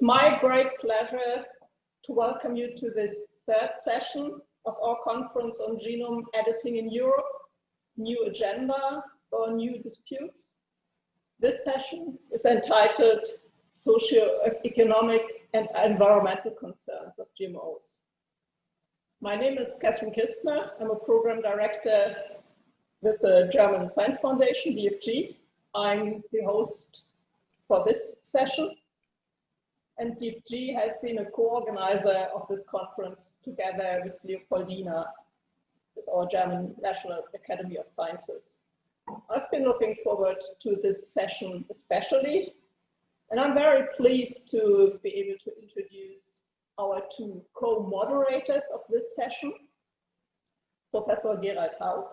It's my great pleasure to welcome you to this third session of our conference on genome editing in Europe, new agenda or new disputes. This session is entitled Socio-Economic and Environmental Concerns of GMOs. My name is Katrin Kistner. I'm a program director with the German Science Foundation, DFG. I'm the host for this session. And DFG has been a co-organizer of this conference together with Leopoldina, with our German National Academy of Sciences. I've been looking forward to this session especially, and I'm very pleased to be able to introduce our two co-moderators of this session, Professor Gerald Haug,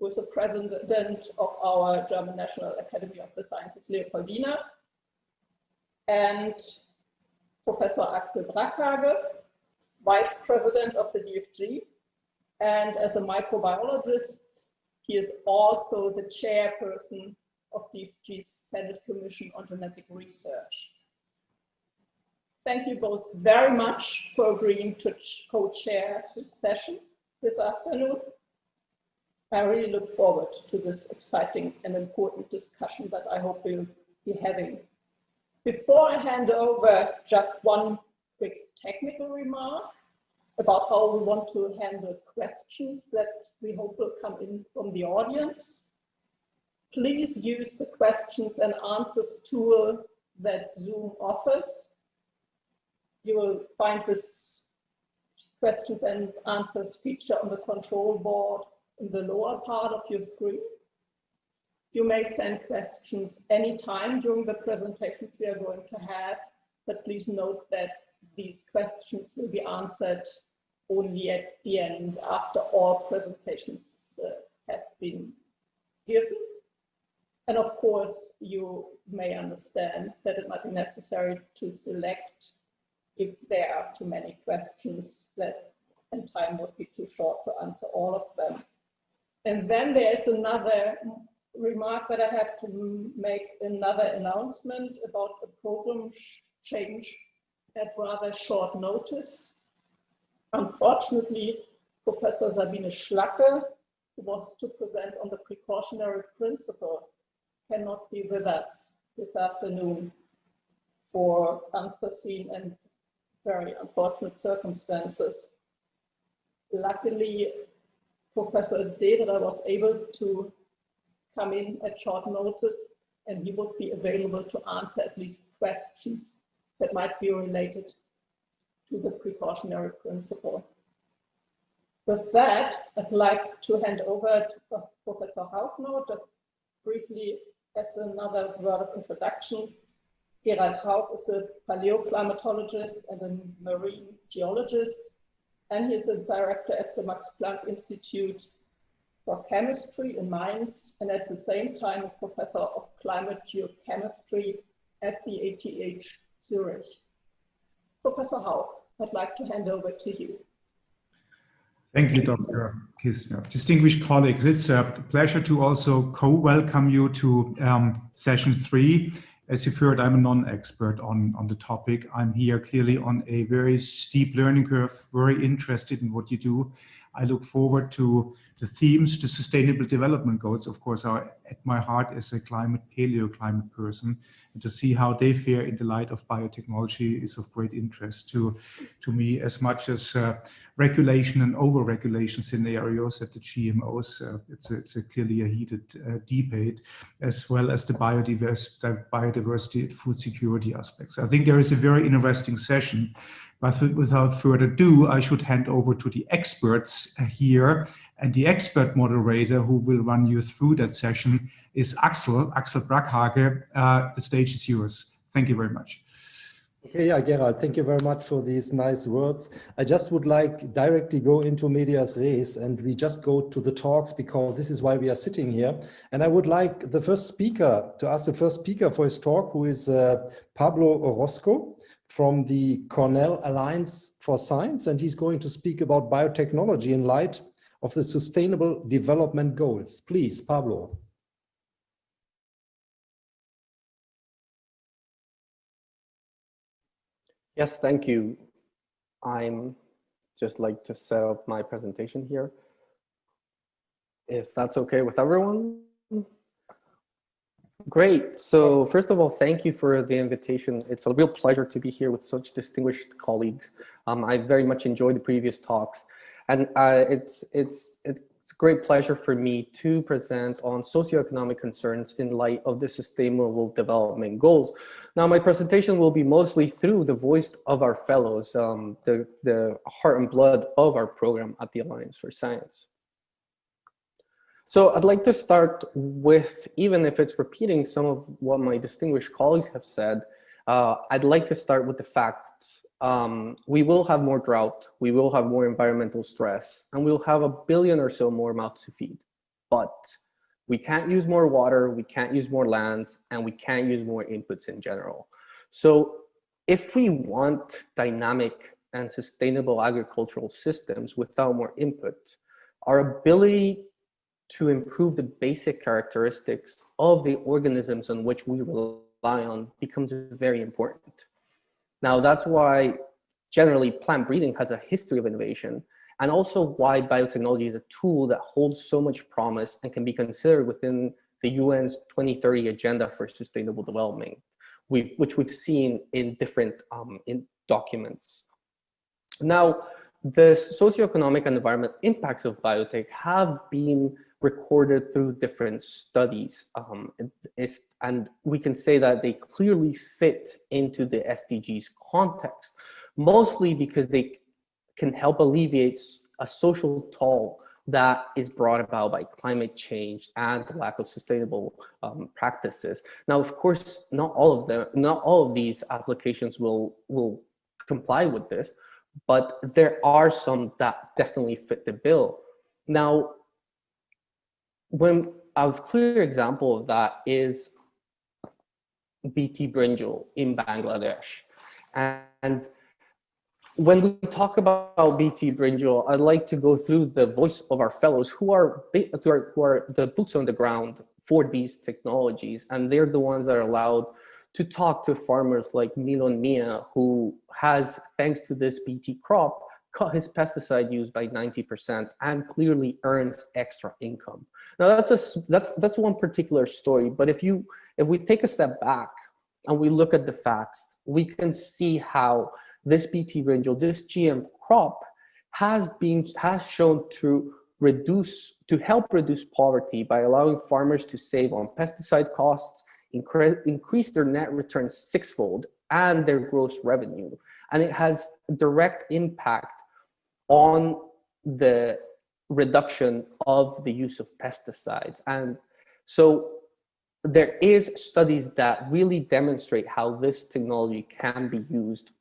who is the president of our German National Academy of the Sciences, Leopoldina, and Professor Axel Brakhage, vice president of the DFG, and as a microbiologist, he is also the chairperson of DFG's Senate Commission on Genetic Research. Thank you both very much for agreeing to co-chair this session this afternoon. I really look forward to this exciting and important discussion that I hope we'll be having. Before I hand over, just one quick technical remark about how we want to handle questions that we hope will come in from the audience. Please use the questions and answers tool that Zoom offers you will find this questions and answers feature on the control board in the lower part of your screen. You may send questions anytime during the presentations we are going to have, but please note that these questions will be answered only at the end after all presentations uh, have been given. And of course, you may understand that it might be necessary to select if there are too many questions that and time would be too short to answer all of them. And then there's another remark that I have to make another announcement about a program change at rather short notice. Unfortunately, Professor Sabine Schlacke, who was to present on the precautionary principle, cannot be with us this afternoon for unforeseen and very unfortunate circumstances. Luckily, Professor Dedra was able to come in at short notice and he would be available to answer at least questions that might be related to the precautionary principle. With that, I'd like to hand over to Professor Haugner, just briefly as another word of introduction. Gerald Haug is a paleoclimatologist and a marine geologist, and he's a director at the Max Planck Institute for Chemistry in Mainz, and at the same time, a professor of climate geochemistry at the ETH Zurich. Professor Haug, I'd like to hand over to you. Thank you, Dr. Kistner. Distinguished colleagues, it's a pleasure to also co-welcome you to um, session three as you've heard, I'm a non-expert on, on the topic. I'm here clearly on a very steep learning curve, very interested in what you do. I look forward to the themes, the sustainable development goals, of course, are at my heart as a climate paleo-climate person and to see how they fare in the light of biotechnology is of great interest to, to me as much as uh, regulation and over-regulation scenarios at the GMOs. Uh, it's, a, it's a clearly a heated uh, debate, as well as the biodiversity, biodiversity and food security aspects. I think there is a very interesting session, but without further ado, I should hand over to the experts here and the expert moderator who will run you through that session is Axel, Axel Brakhage. Uh, the stage is yours. Thank you very much. Okay, yeah, Gerald, thank you very much for these nice words. I just would like directly go into medias res and we just go to the talks because this is why we are sitting here. And I would like the first speaker to ask the first speaker for his talk, who is uh, Pablo Orozco from the Cornell Alliance for Science. And he's going to speak about biotechnology in light of the Sustainable Development Goals. Please, Pablo. Yes, thank you. I'm just like to set up my presentation here. If that's okay with everyone. Great. So first of all, thank you for the invitation. It's a real pleasure to be here with such distinguished colleagues. Um, I very much enjoyed the previous talks. And uh, it's, it's, it's a great pleasure for me to present on socioeconomic concerns in light of the Sustainable Development Goals. Now, my presentation will be mostly through the voice of our fellows, um, the, the heart and blood of our program at the Alliance for Science. So I'd like to start with, even if it's repeating some of what my distinguished colleagues have said, uh, I'd like to start with the fact um, we will have more drought, we will have more environmental stress, and we'll have a billion or so more mouths to feed. But we can't use more water, we can't use more lands, and we can't use more inputs in general. So if we want dynamic and sustainable agricultural systems without more input, our ability to improve the basic characteristics of the organisms on which we rely on becomes very important. Now that's why generally plant breeding has a history of innovation and also why biotechnology is a tool that holds so much promise and can be considered within the UN's 2030 Agenda for Sustainable Development, which we've seen in different um, in documents. Now, the socioeconomic and environment impacts of biotech have been recorded through different studies. Um, and we can say that they clearly fit into the SDGs context, mostly because they can help alleviate a social toll that is brought about by climate change and the lack of sustainable um, practices. Now, of course, not all of them, not all of these applications will will comply with this, but there are some that definitely fit the bill. Now, when a clear example of that is BT brinjal in Bangladesh. And when we talk about BT brinjal, I'd like to go through the voice of our fellows who are, who are the boots on the ground for these technologies. And they're the ones that are allowed to talk to farmers like Milon Mia, who has, thanks to this BT crop, cut his pesticide use by 90% and clearly earns extra income. Now that's a that's that's one particular story, but if you if we take a step back and we look at the facts, we can see how this BT brinjal, this GM crop has been has shown to reduce to help reduce poverty by allowing farmers to save on pesticide costs, incre increase their net return sixfold and their gross revenue. And it has direct impact on the reduction of the use of pesticides. And so there is studies that really demonstrate how this technology can be used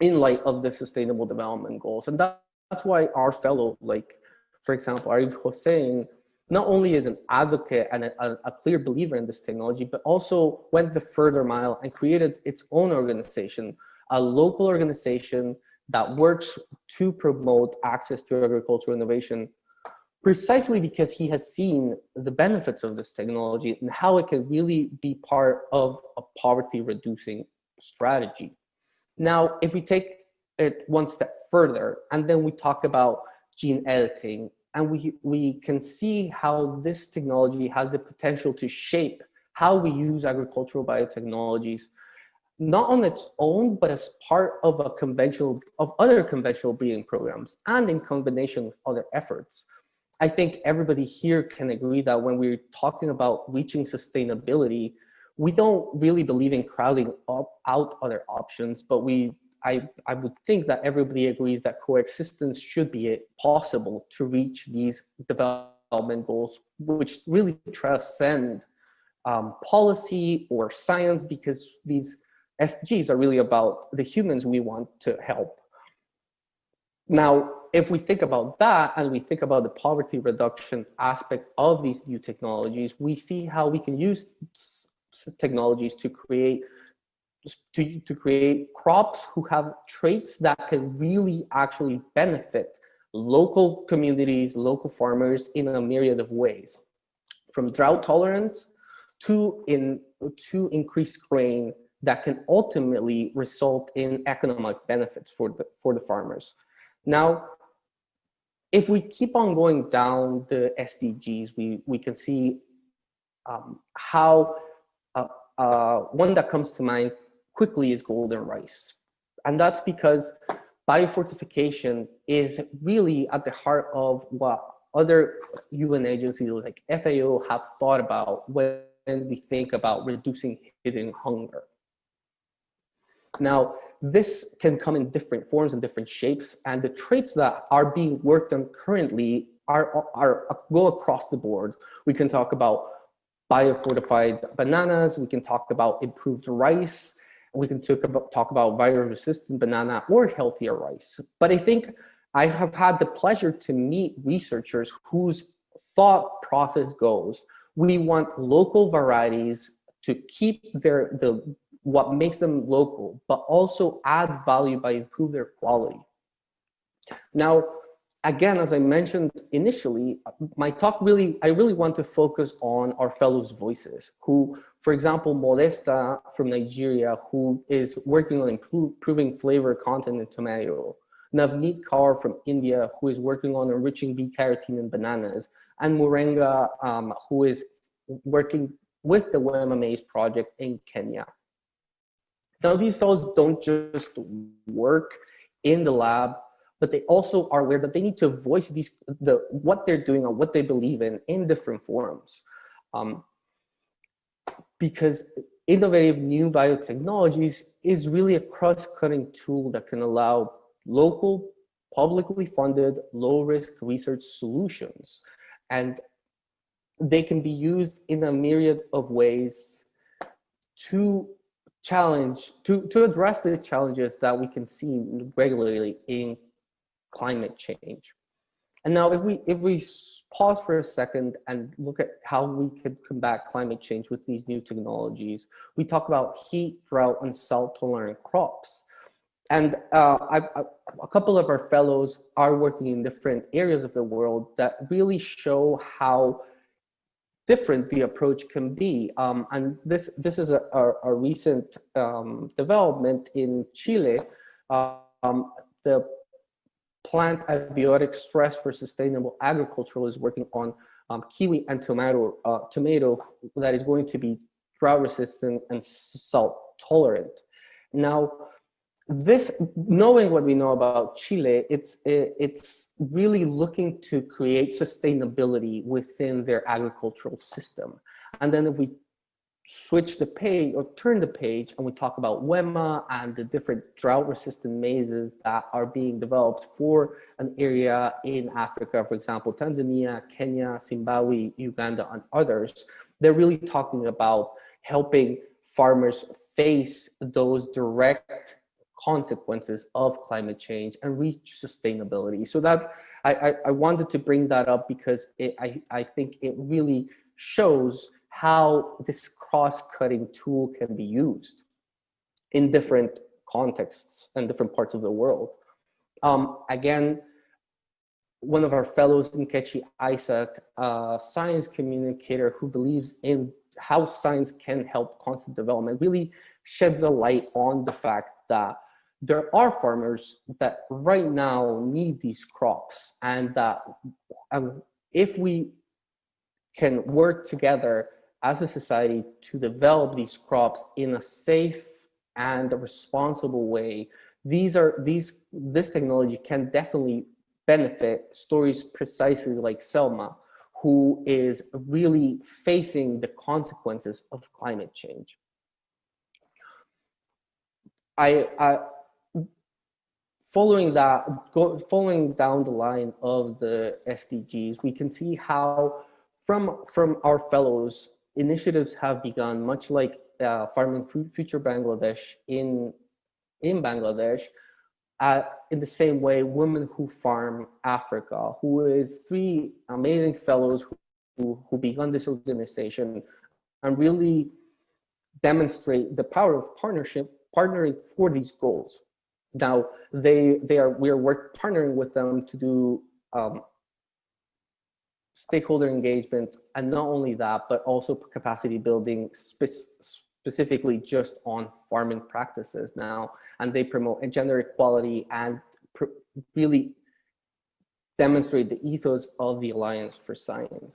in light of the sustainable development goals. And that, that's why our fellow, like, for example, Arif Hossein, not only is an advocate and a, a, clear believer in this technology, but also went the further mile and created its own organization, a local organization that works to promote access to agricultural innovation precisely because he has seen the benefits of this technology and how it can really be part of a poverty reducing strategy. Now, if we take it one step further and then we talk about gene editing and we, we can see how this technology has the potential to shape how we use agricultural biotechnologies not on its own, but as part of a conventional, of other conventional breeding programs and in combination with other efforts. I think everybody here can agree that when we're talking about reaching sustainability, we don't really believe in crowding up, out other options, but we, I, I would think that everybody agrees that coexistence should be possible to reach these development goals, which really transcend um, policy or science because these SDGs are really about the humans we want to help. Now, if we think about that and we think about the poverty reduction aspect of these new technologies, we see how we can use technologies to create to, to create crops who have traits that can really actually benefit local communities, local farmers in a myriad of ways, from drought tolerance to in to increased grain that can ultimately result in economic benefits for the, for the farmers. Now, if we keep on going down the SDGs, we, we can see um, how uh, uh, one that comes to mind quickly is golden rice. And that's because biofortification is really at the heart of what other UN agencies like FAO have thought about when we think about reducing hidden hunger. Now, this can come in different forms and different shapes, and the traits that are being worked on currently are, are go across the board. We can talk about biofortified bananas, we can talk about improved rice, we can talk about, talk about virus-resistant banana or healthier rice. But I think I have had the pleasure to meet researchers whose thought process goes, we want local varieties to keep their the what makes them local, but also add value by improve their quality. Now, again, as I mentioned initially, my talk really, I really want to focus on our fellows' voices who, for example, Modesta from Nigeria, who is working on improving flavor content in tomato. Navneet Kaur from India, who is working on enriching B-carotene in bananas, and Murenga, um, who is working with the WEMA project in Kenya. Now, these fellows don't just work in the lab but they also are aware that they need to voice these the what they're doing or what they believe in in different forums. Um, because innovative new biotechnologies is really a cross-cutting tool that can allow local, publicly funded, low-risk research solutions. And they can be used in a myriad of ways to challenge, to, to address the challenges that we can see regularly in climate change. And now if we, if we pause for a second and look at how we could combat climate change with these new technologies, we talk about heat, drought, and salt tolerant crops. And uh, I, I, a couple of our fellows are working in different areas of the world that really show how different the approach can be. Um, and this, this is a, a, a recent um, development in Chile. Um, the plant abiotic stress for sustainable agriculture is working on um, kiwi and tomato, uh, tomato that is going to be drought resistant and salt tolerant. Now, this, knowing what we know about Chile, it's, eh, it's really looking to create sustainability within their agricultural system. And then if we switch the page or turn the page and we talk about WEMA and the different drought resistant maizes that are being developed for an area in Africa, for example, Tanzania, Kenya, Zimbabwe, Uganda, and others, they're really talking about helping farmers face those direct consequences of climate change and reach sustainability. So that I, I, I wanted to bring that up because it, I, I think it really shows how this cross-cutting tool can be used in different contexts and different parts of the world. Um, again, one of our fellows, Nkechi Isaac, a science communicator who believes in how science can help constant development, really sheds a light on the fact that there are farmers that right now need these crops and that um, if we can work together as a society to develop these crops in a safe and a responsible way, these are these this technology can definitely benefit stories precisely like Selma, who is really facing the consequences of climate change. I, I following that, go, following down the line of the SDGs, we can see how from from our fellows initiatives have begun, much like uh, Farming Future Bangladesh in, in Bangladesh, uh, in the same way, Women Who Farm Africa, who is three amazing fellows who, who, who begun this organization and really demonstrate the power of partnership, partnering for these goals. Now, they, they are, we are work, partnering with them to do um, stakeholder engagement, and not only that, but also capacity building spe specifically just on farming practices now, and they promote gender equality and really demonstrate the ethos of the Alliance for Science.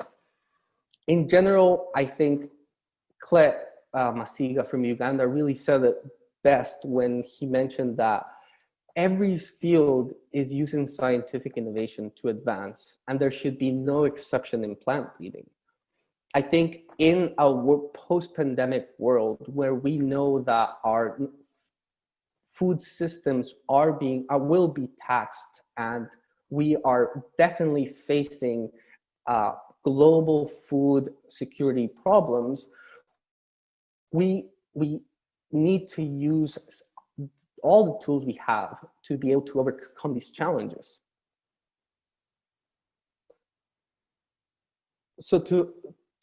In general, I think Clet uh, Masiga from Uganda really said it best when he mentioned that every field is using scientific innovation to advance, and there should be no exception in plant breeding. I think in a post-pandemic world where we know that our food systems are being, are, will be taxed and we are definitely facing uh, global food security problems, we, we need to use all the tools we have to be able to overcome these challenges. So to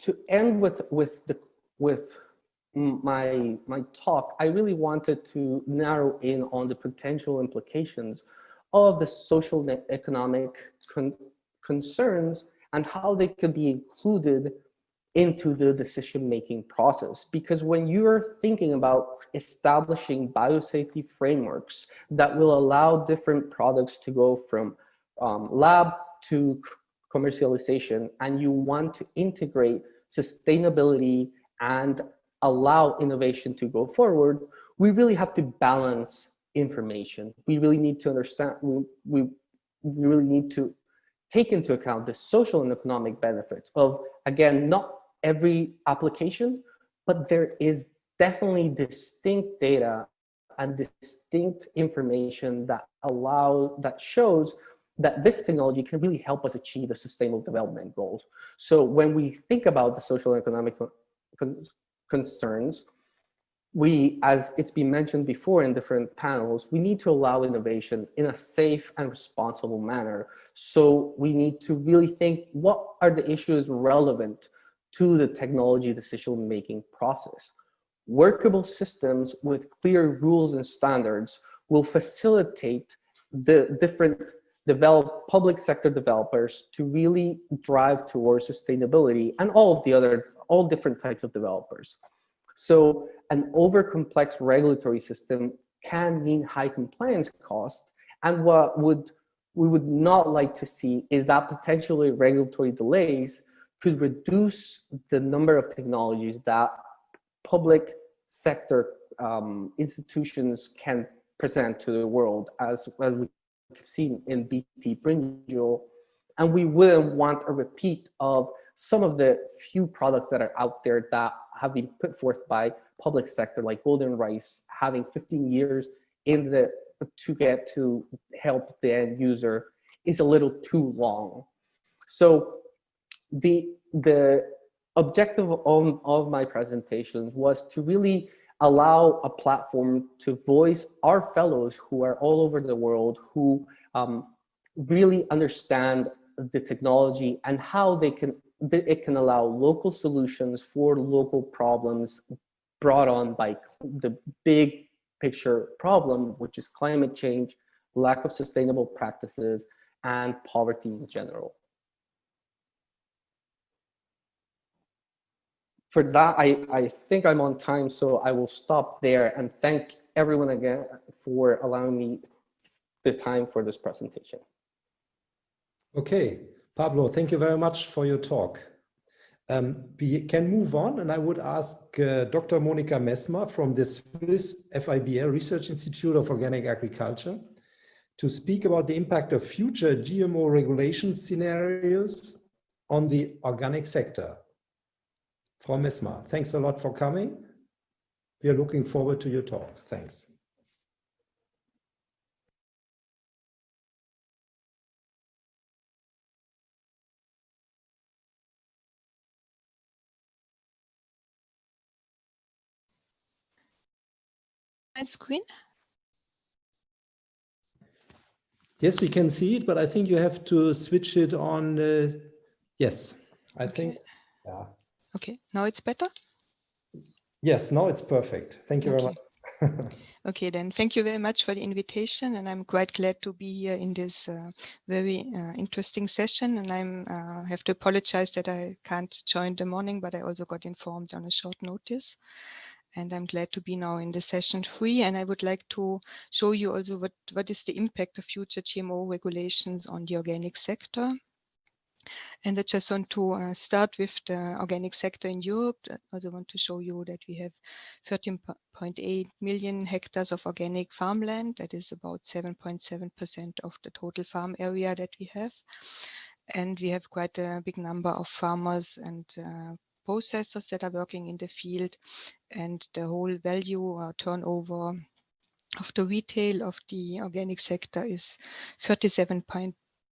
to end with with the with my my talk, I really wanted to narrow in on the potential implications of the social and economic con concerns and how they could be included into the decision-making process. Because when you're thinking about establishing biosafety frameworks that will allow different products to go from um, lab to commercialization, and you want to integrate sustainability and allow innovation to go forward, we really have to balance information. We really need to understand, we, we, we really need to take into account the social and economic benefits of, again, not every application, but there is definitely distinct data and distinct information that allow that shows that this technology can really help us achieve the sustainable development goals. So when we think about the social and economic con concerns, we, as it's been mentioned before in different panels, we need to allow innovation in a safe and responsible manner. So we need to really think what are the issues relevant to the technology decision-making process. Workable systems with clear rules and standards will facilitate the different develop public sector developers to really drive towards sustainability and all of the other, all different types of developers. So an over complex regulatory system can mean high compliance cost. And what would we would not like to see is that potentially regulatory delays could reduce the number of technologies that public sector um, institutions can present to the world as, as we've seen in BT Brinjal. And we wouldn't want a repeat of some of the few products that are out there that have been put forth by public sector like Golden Rice having 15 years in the to get to help the end user is a little too long. So the the objective of, of my presentation was to really allow a platform to voice our fellows who are all over the world who um, really understand the technology and how they can it can allow local solutions for local problems brought on by the big picture problem, which is climate change, lack of sustainable practices, and poverty in general. For that, I, I think I'm on time, so I will stop there and thank everyone again for allowing me the time for this presentation. Okay, Pablo, thank you very much for your talk. Um, we can move on and I would ask uh, Dr. Monika Messmer from the Swiss FIBL Research Institute of Organic Agriculture to speak about the impact of future GMO regulation scenarios on the organic sector. Frau Messmer, thanks a lot for coming. We are looking forward to your talk. Thanks. screen? Yes, we can see it, but I think you have to switch it on. Uh, yes, I okay. think. Yeah. Okay, now it's better? Yes, now it's perfect. Thank you okay. very much. okay, then thank you very much for the invitation. And I'm quite glad to be here in this uh, very uh, interesting session. And I uh, have to apologize that I can't join the morning, but I also got informed on a short notice. and I'm glad to be now in the session three. And I would like to show you also what, what is the impact of future GMO regulations on the organic sector. And I just want to uh, start with the organic sector in Europe. I also want to show you that we have 13.8 million hectares of organic farmland. That is about 7.7% of the total farm area that we have. And we have quite a big number of farmers and uh, processors that are working in the field and the whole value or turnover of the retail of the organic sector is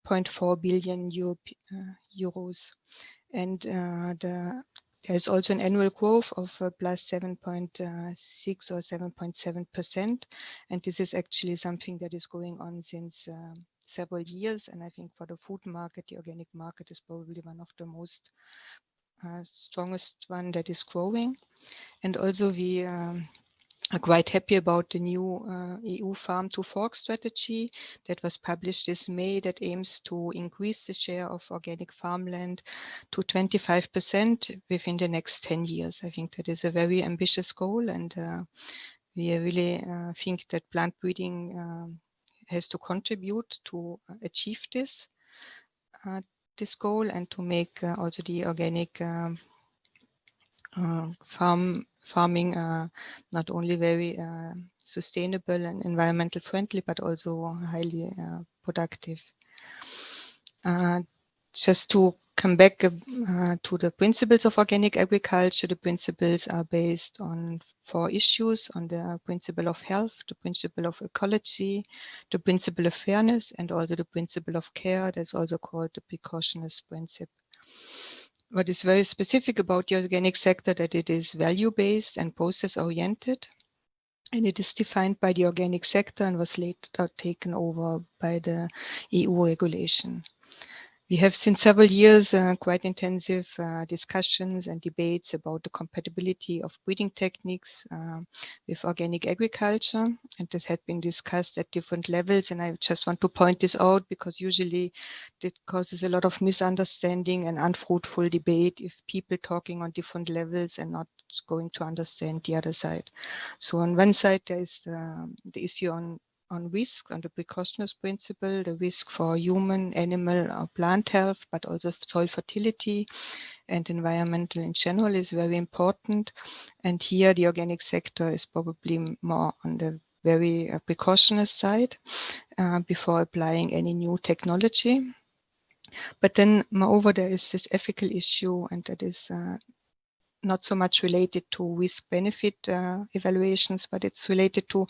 37.4 billion Euro, uh, euros. And uh, the, there's also an annual growth of uh, plus 7.6 or 7.7%. And this is actually something that is going on since several years. And I think for the food market, the organic market is probably one of the most uh, strongest one that is growing. And also we um, are quite happy about the new uh, EU Farm to Fork strategy that was published this May that aims to increase the share of organic farmland to 25% within the next 10 years. I think that is a very ambitious goal and uh, we really uh, think that plant breeding um, has to contribute to achieve this uh, this goal and to make uh, also the organic um, uh, farm farming uh, not only very uh, sustainable and environmental friendly, but also highly uh, productive. Uh, just to come back to the principles of organic agriculture, the principles are based on four issues on the principle of health, the principle of ecology, the principle of fairness, and also the principle of care. That's also called the precautionist principle. What is very specific about the organic sector that it is value-based and process-oriented. And it is defined by the organic sector and was later taken over by the EU regulation. We have since several years uh, quite intensive uh, discussions and debates about the compatibility of breeding techniques uh, with organic agriculture. And this had been discussed at different levels. And I just want to point this out because usually it causes a lot of misunderstanding and unfruitful debate if people talking on different levels and not going to understand the other side. So on one side, there is the, the issue on on risk, on the precautionist principle, the risk for human, animal, or plant health, but also soil fertility and environmental in general is very important. And here the organic sector is probably more on the very uh, precautionist side uh, before applying any new technology. But then moreover, there is this ethical issue and that is uh, not so much related to risk benefit uh, evaluations, but it's related to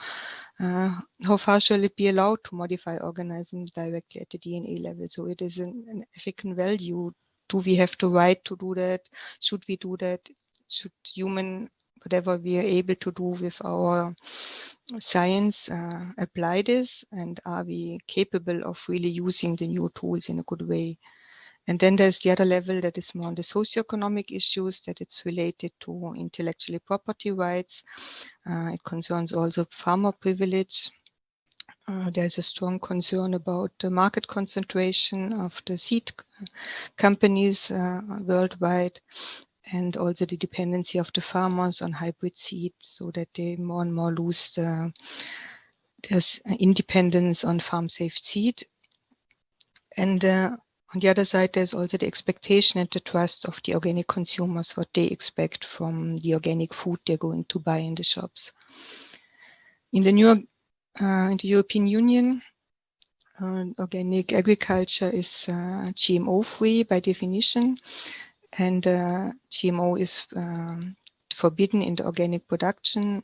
uh, how far shall it be allowed to modify organisms directly at the DNA level. So it is an, an ethical value. Do we have the right to do that? Should we do that? Should human, whatever we are able to do with our science, uh, apply this? And are we capable of really using the new tools in a good way? And then there's the other level that is more on the socioeconomic issues that it's related to intellectual property rights. Uh, it concerns also farmer privilege. Uh, there's a strong concern about the market concentration of the seed companies uh, worldwide and also the dependency of the farmers on hybrid seed so that they more and more lose the, there's independence on farm safe seed. And uh, on the other side, there's also the expectation and the trust of the organic consumers, what they expect from the organic food they're going to buy in the shops. In the new, uh, in the European Union, uh, organic agriculture is uh, GMO free by definition, and uh, GMO is um, forbidden in the organic production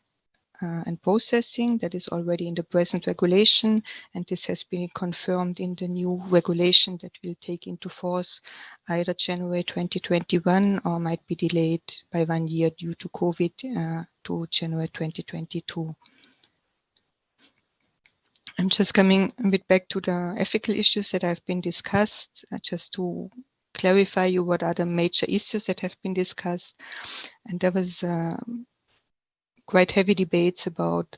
uh, and processing that is already in the present regulation and this has been confirmed in the new regulation that will take into force either January 2021 or might be delayed by one year due to COVID uh, to January 2022. I'm just coming a bit back to the ethical issues that have been discussed uh, just to clarify you what are the major issues that have been discussed and there was uh, quite heavy debates about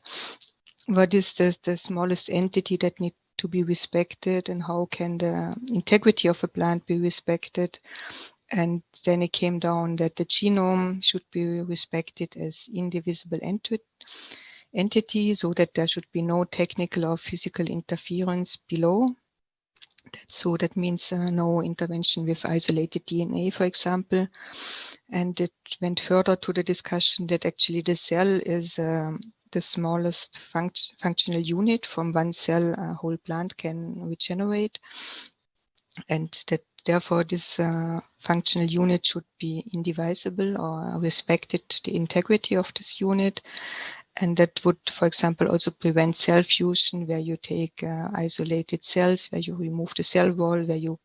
what is the, the smallest entity that need to be respected and how can the integrity of a plant be respected and then it came down that the genome should be respected as indivisible enti entity so that there should be no technical or physical interference below. So that means uh, no intervention with isolated DNA, for example. And it went further to the discussion that actually the cell is um, the smallest funct functional unit from one cell a whole plant can regenerate and that therefore this uh, functional unit should be indivisible or respected the integrity of this unit and that would for example also prevent cell fusion where you take uh, isolated cells where you remove the cell wall where you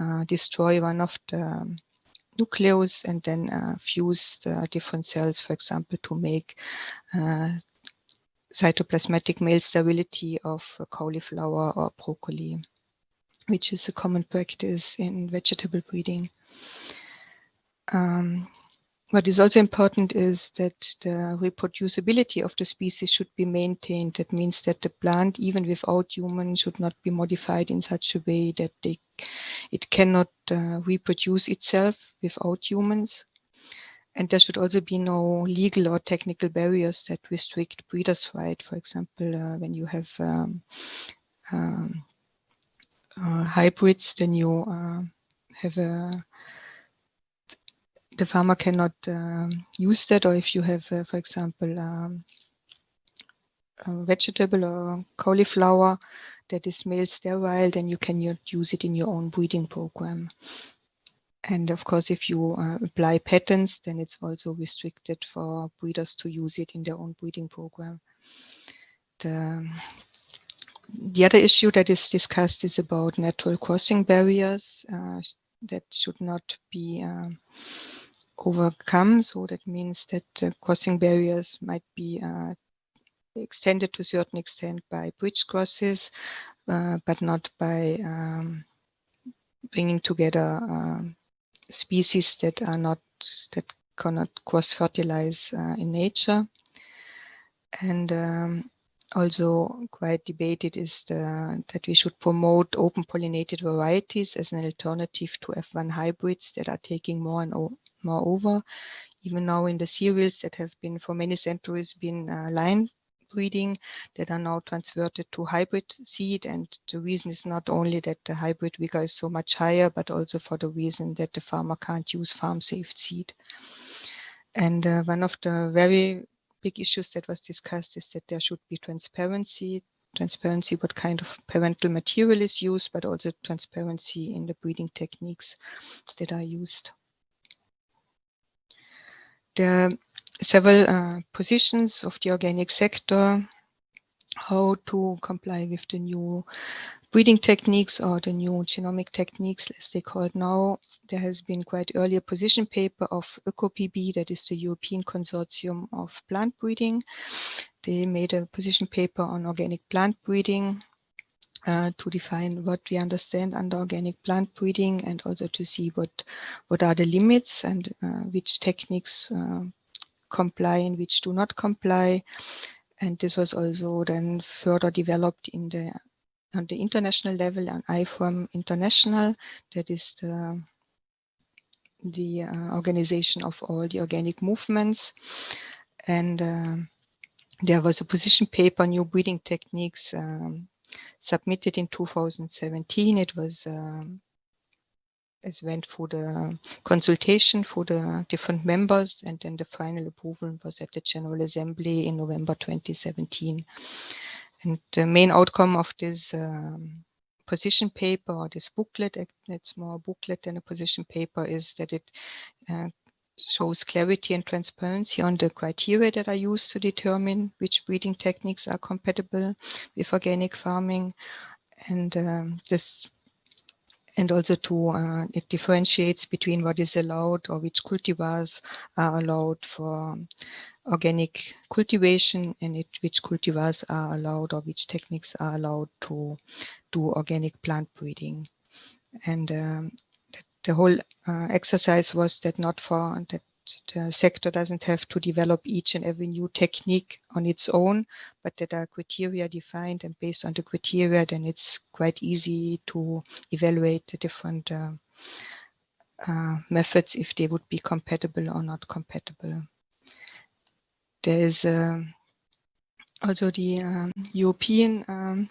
uh, destroy one of the nucleus and then uh, fuse the different cells, for example, to make uh, cytoplasmatic male sterility of cauliflower or broccoli, which is a common practice in vegetable breeding. Um, what is also important is that the reproducibility of the species should be maintained. That means that the plant, even without humans, should not be modified in such a way that they, it cannot uh, reproduce itself without humans. And there should also be no legal or technical barriers that restrict breeders' right. For example, uh, when you have um, um, uh, hybrids, then you uh, have a the farmer cannot um, use that or if you have, uh, for example, um, vegetable or cauliflower that is male sterile, then you cannot use it in your own breeding program. And of course, if you uh, apply patents, then it's also restricted for breeders to use it in their own breeding program. The, the other issue that is discussed is about natural crossing barriers uh, that should not be um, overcome. So that means that uh, crossing barriers might be uh, extended to a certain extent by bridge crosses, uh, but not by um, bringing together um, species that are not, that cannot cross-fertilize uh, in nature. And um, also quite debated is the, that we should promote open pollinated varieties as an alternative to F1 hybrids that are taking more and Moreover, even now in the cereals that have been for many centuries been uh, line breeding that are now transferred to hybrid seed and the reason is not only that the hybrid vigor is so much higher but also for the reason that the farmer can't use farm safe seed. And uh, one of the very big issues that was discussed is that there should be transparency transparency what kind of parental material is used but also transparency in the breeding techniques that are used there are several uh, positions of the organic sector, how to comply with the new breeding techniques or the new genomic techniques, as they call it now. There has been quite earlier position paper of ECO-PB, that is the European Consortium of Plant Breeding. They made a position paper on organic plant breeding uh, to define what we understand under organic plant breeding and also to see what what are the limits and uh, which techniques uh, comply and which do not comply. And this was also then further developed in the on the international level on IFOAM International, that is the the uh, organization of all the organic movements. And uh, there was a position paper, new breeding techniques um, submitted in 2017. It was um, it went through the consultation for the different members and then the final approval was at the General Assembly in November 2017. And the main outcome of this um, position paper or this booklet, it's more a booklet than a position paper, is that it uh, shows clarity and transparency on the criteria that are used to determine which breeding techniques are compatible with organic farming. And um, this and also to uh, it differentiates between what is allowed or which cultivars are allowed for organic cultivation and it, which cultivars are allowed or which techniques are allowed to do organic plant breeding. And um, the whole uh, exercise was that not for that the sector doesn't have to develop each and every new technique on its own, but that are criteria defined and based on the criteria, then it's quite easy to evaluate the different uh, uh, methods if they would be compatible or not compatible. There is uh, also the um, European um,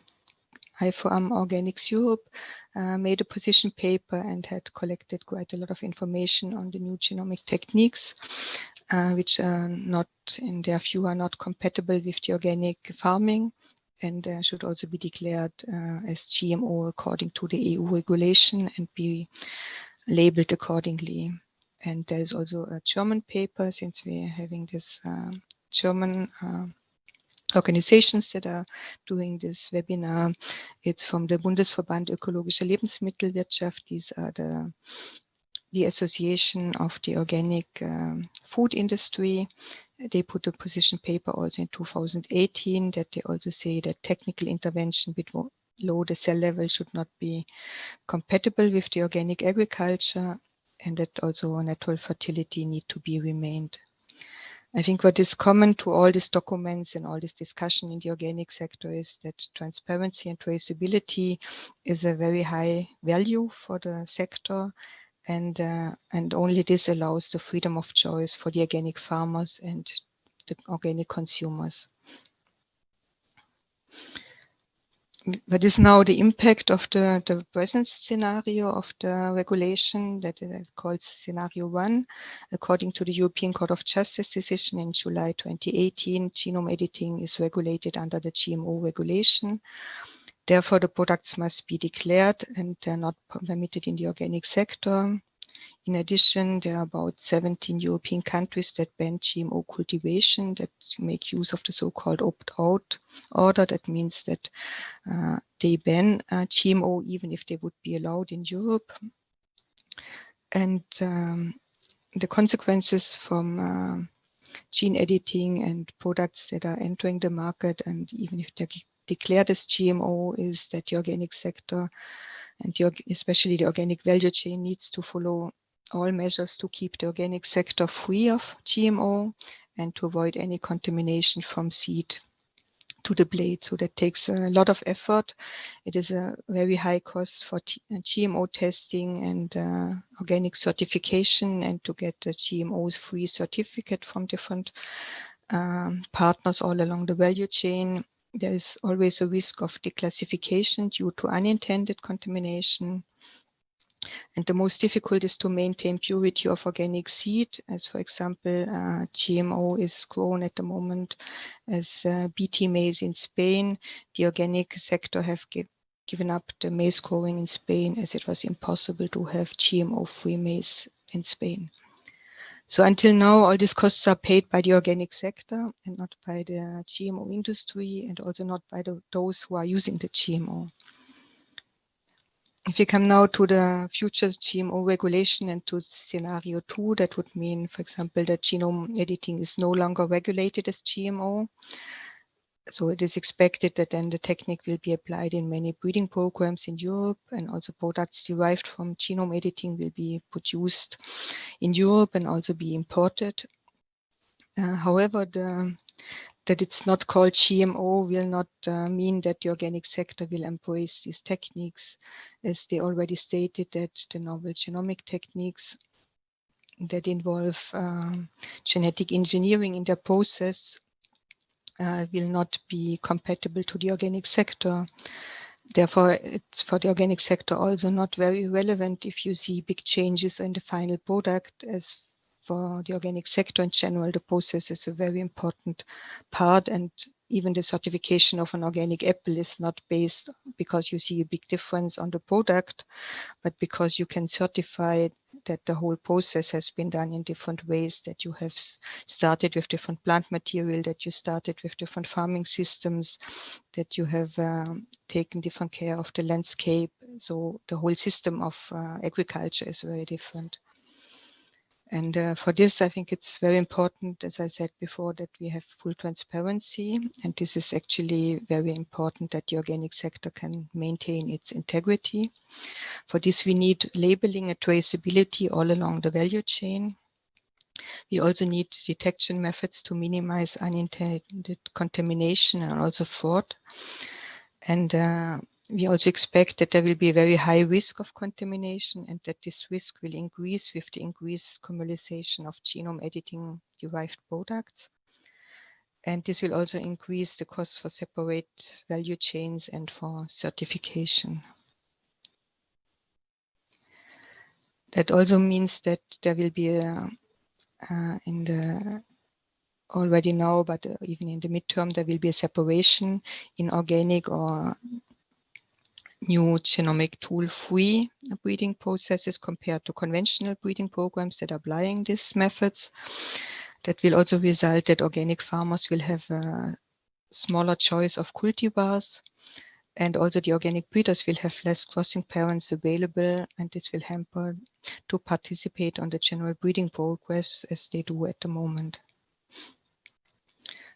IFOAM Organics Europe uh, made a position paper and had collected quite a lot of information on the new genomic techniques, uh, which are not, in their view, are not compatible with the organic farming and uh, should also be declared uh, as GMO according to the EU regulation and be labeled accordingly. And there is also a German paper, since we're having this uh, German uh, organizations that are doing this webinar. It's from the Bundesverband Ökologische Lebensmittelwirtschaft. These are the, the association of the organic um, food industry. They put a position paper also in 2018 that they also say that technical intervention below the cell level should not be compatible with the organic agriculture and that also natural fertility need to be remained. I think what is common to all these documents and all this discussion in the organic sector is that transparency and traceability is a very high value for the sector and uh, and only this allows the freedom of choice for the organic farmers and the organic consumers. What is now the impact of the, the present scenario of the regulation that is called scenario one, according to the European Court of Justice decision in July 2018, genome editing is regulated under the GMO regulation. Therefore, the products must be declared and they're not permitted in the organic sector. In addition, there are about 17 European countries that ban GMO cultivation that make use of the so-called opt-out order. That means that uh, they ban uh, GMO even if they would be allowed in Europe. And um, the consequences from uh, gene editing and products that are entering the market and even if they're declared as GMO is that the organic sector and the, especially the organic value chain needs to follow all measures to keep the organic sector free of GMO and to avoid any contamination from seed to the blade. So that takes a lot of effort. It is a very high cost for uh, GMO testing and uh, organic certification and to get the GMOs free certificate from different um, partners all along the value chain. There is always a risk of declassification due to unintended contamination and the most difficult is to maintain purity of organic seed, as for example, uh, GMO is grown at the moment as uh, BT maize in Spain. The organic sector have given up the maize growing in Spain as it was impossible to have GMO-free maize in Spain. So until now, all these costs are paid by the organic sector and not by the GMO industry and also not by the, those who are using the GMO. If you come now to the future GMO regulation and to scenario two, that would mean, for example, that genome editing is no longer regulated as GMO. So it is expected that then the technique will be applied in many breeding programs in Europe and also products derived from genome editing will be produced in Europe and also be imported. Uh, however, the that it's not called GMO will not uh, mean that the organic sector will embrace these techniques, as they already stated that the novel genomic techniques that involve um, genetic engineering in their process uh, will not be compatible to the organic sector. Therefore, it's for the organic sector also not very relevant if you see big changes in the final product as for the organic sector in general, the process is a very important part and even the certification of an organic apple is not based because you see a big difference on the product, but because you can certify that the whole process has been done in different ways, that you have started with different plant material, that you started with different farming systems, that you have um, taken different care of the landscape. So the whole system of uh, agriculture is very different. And uh, for this, I think it's very important, as I said before, that we have full transparency. And this is actually very important that the organic sector can maintain its integrity. For this, we need labeling and traceability all along the value chain. We also need detection methods to minimize unintended contamination and also fraud. And uh, we also expect that there will be a very high risk of contamination and that this risk will increase with the increased commercialization of genome editing derived products. And this will also increase the costs for separate value chains and for certification. That also means that there will be a, uh, in the already now, but uh, even in the midterm, there will be a separation in organic or new genomic tool-free breeding processes compared to conventional breeding programs that are applying these methods. That will also result that organic farmers will have a smaller choice of cultivars and also the organic breeders will have less crossing parents available and this will hamper to participate on the general breeding progress as they do at the moment.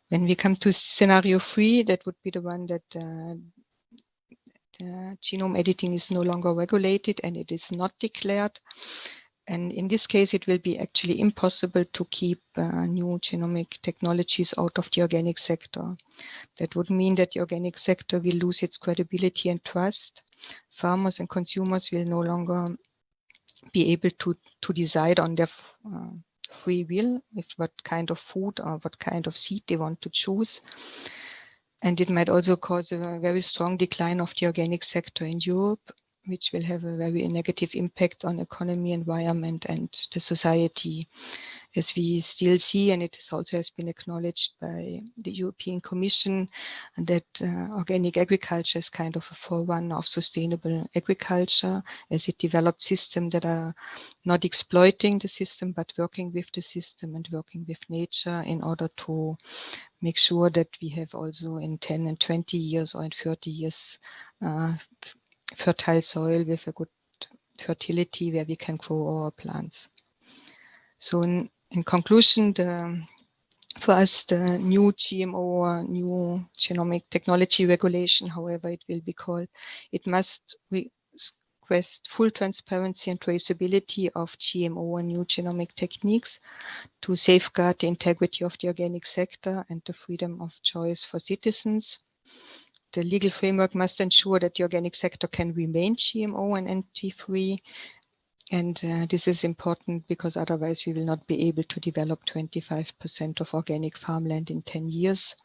When we come to scenario three, that would be the one that uh, uh, genome editing is no longer regulated and it is not declared. And in this case, it will be actually impossible to keep uh, new genomic technologies out of the organic sector. That would mean that the organic sector will lose its credibility and trust. Farmers and consumers will no longer be able to, to decide on their uh, free will with what kind of food or what kind of seed they want to choose. And it might also cause a very strong decline of the organic sector in Europe, which will have a very negative impact on economy, environment, and the society. As we still see, and it also has been acknowledged by the European Commission, that uh, organic agriculture is kind of a forerunner of sustainable agriculture as it developed systems that are not exploiting the system, but working with the system and working with nature in order to make sure that we have also in 10 and 20 years or in 30 years uh, fertile soil with a good fertility where we can grow our plants. So in, in conclusion, the, for us, the new GMO or new genomic technology regulation, however it will be called, it must request full transparency and traceability of GMO and new genomic techniques to safeguard the integrity of the organic sector and the freedom of choice for citizens. The legal framework must ensure that the organic sector can remain GMO and NT-free and uh, this is important because otherwise we will not be able to develop 25% of organic farmland in 10 years.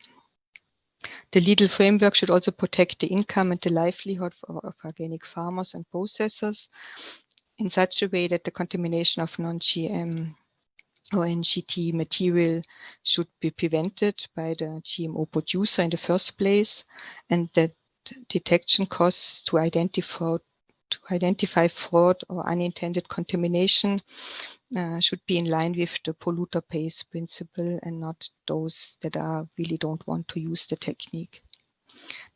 The legal framework should also protect the income and the livelihood of, of organic farmers and processors in such a way that the contamination of non-GM or NGT material should be prevented by the GMO producer in the first place and that detection costs to identify to identify fraud or unintended contamination uh, should be in line with the polluter pays principle and not those that are really don't want to use the technique.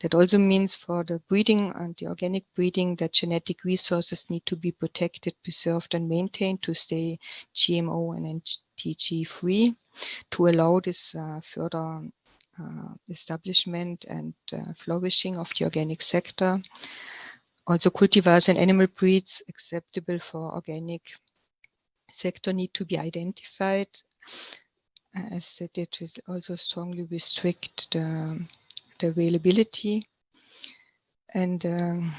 That also means for the breeding and the organic breeding that genetic resources need to be protected, preserved and maintained to stay GMO and NTG free to allow this uh, further uh, establishment and uh, flourishing of the organic sector. Also cultivars and animal breeds acceptable for organic sector need to be identified as that it will also strongly restrict the, availability and um,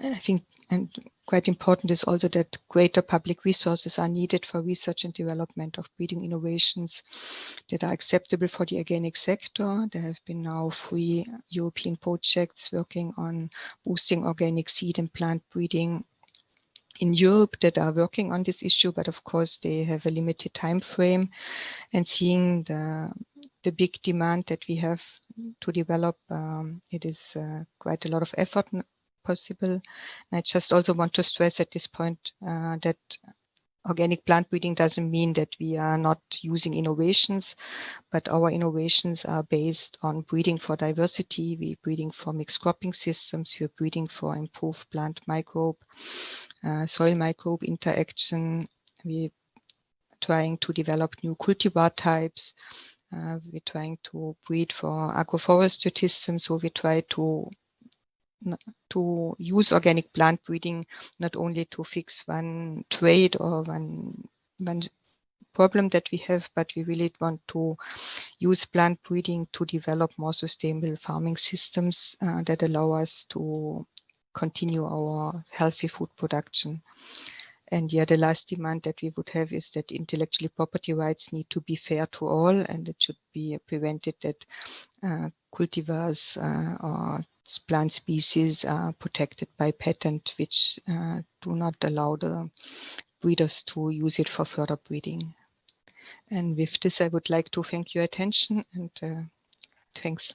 I think and quite important is also that greater public resources are needed for research and development of breeding innovations that are acceptable for the organic sector. There have been now three European projects working on boosting organic seed and plant breeding in Europe that are working on this issue, but of course they have a limited time frame and seeing the, the big demand that we have to develop, um, it is uh, quite a lot of effort possible. I just also want to stress at this point uh, that organic plant breeding doesn't mean that we are not using innovations, but our innovations are based on breeding for diversity. We're breeding for mixed cropping systems. We're breeding for improved plant microbe, uh, soil microbe interaction. We're trying to develop new cultivar types. Uh, we're trying to breed for agroforestry systems. So we try to to use organic plant breeding not only to fix one trait or one one problem that we have, but we really want to use plant breeding to develop more sustainable farming systems uh, that allow us to continue our healthy food production. And yeah, the last demand that we would have is that intellectual property rights need to be fair to all, and it should be prevented that uh, cultivars uh, or plant species are protected by patent, which uh, do not allow the breeders to use it for further breeding. And with this, I would like to thank your attention and uh, thanks.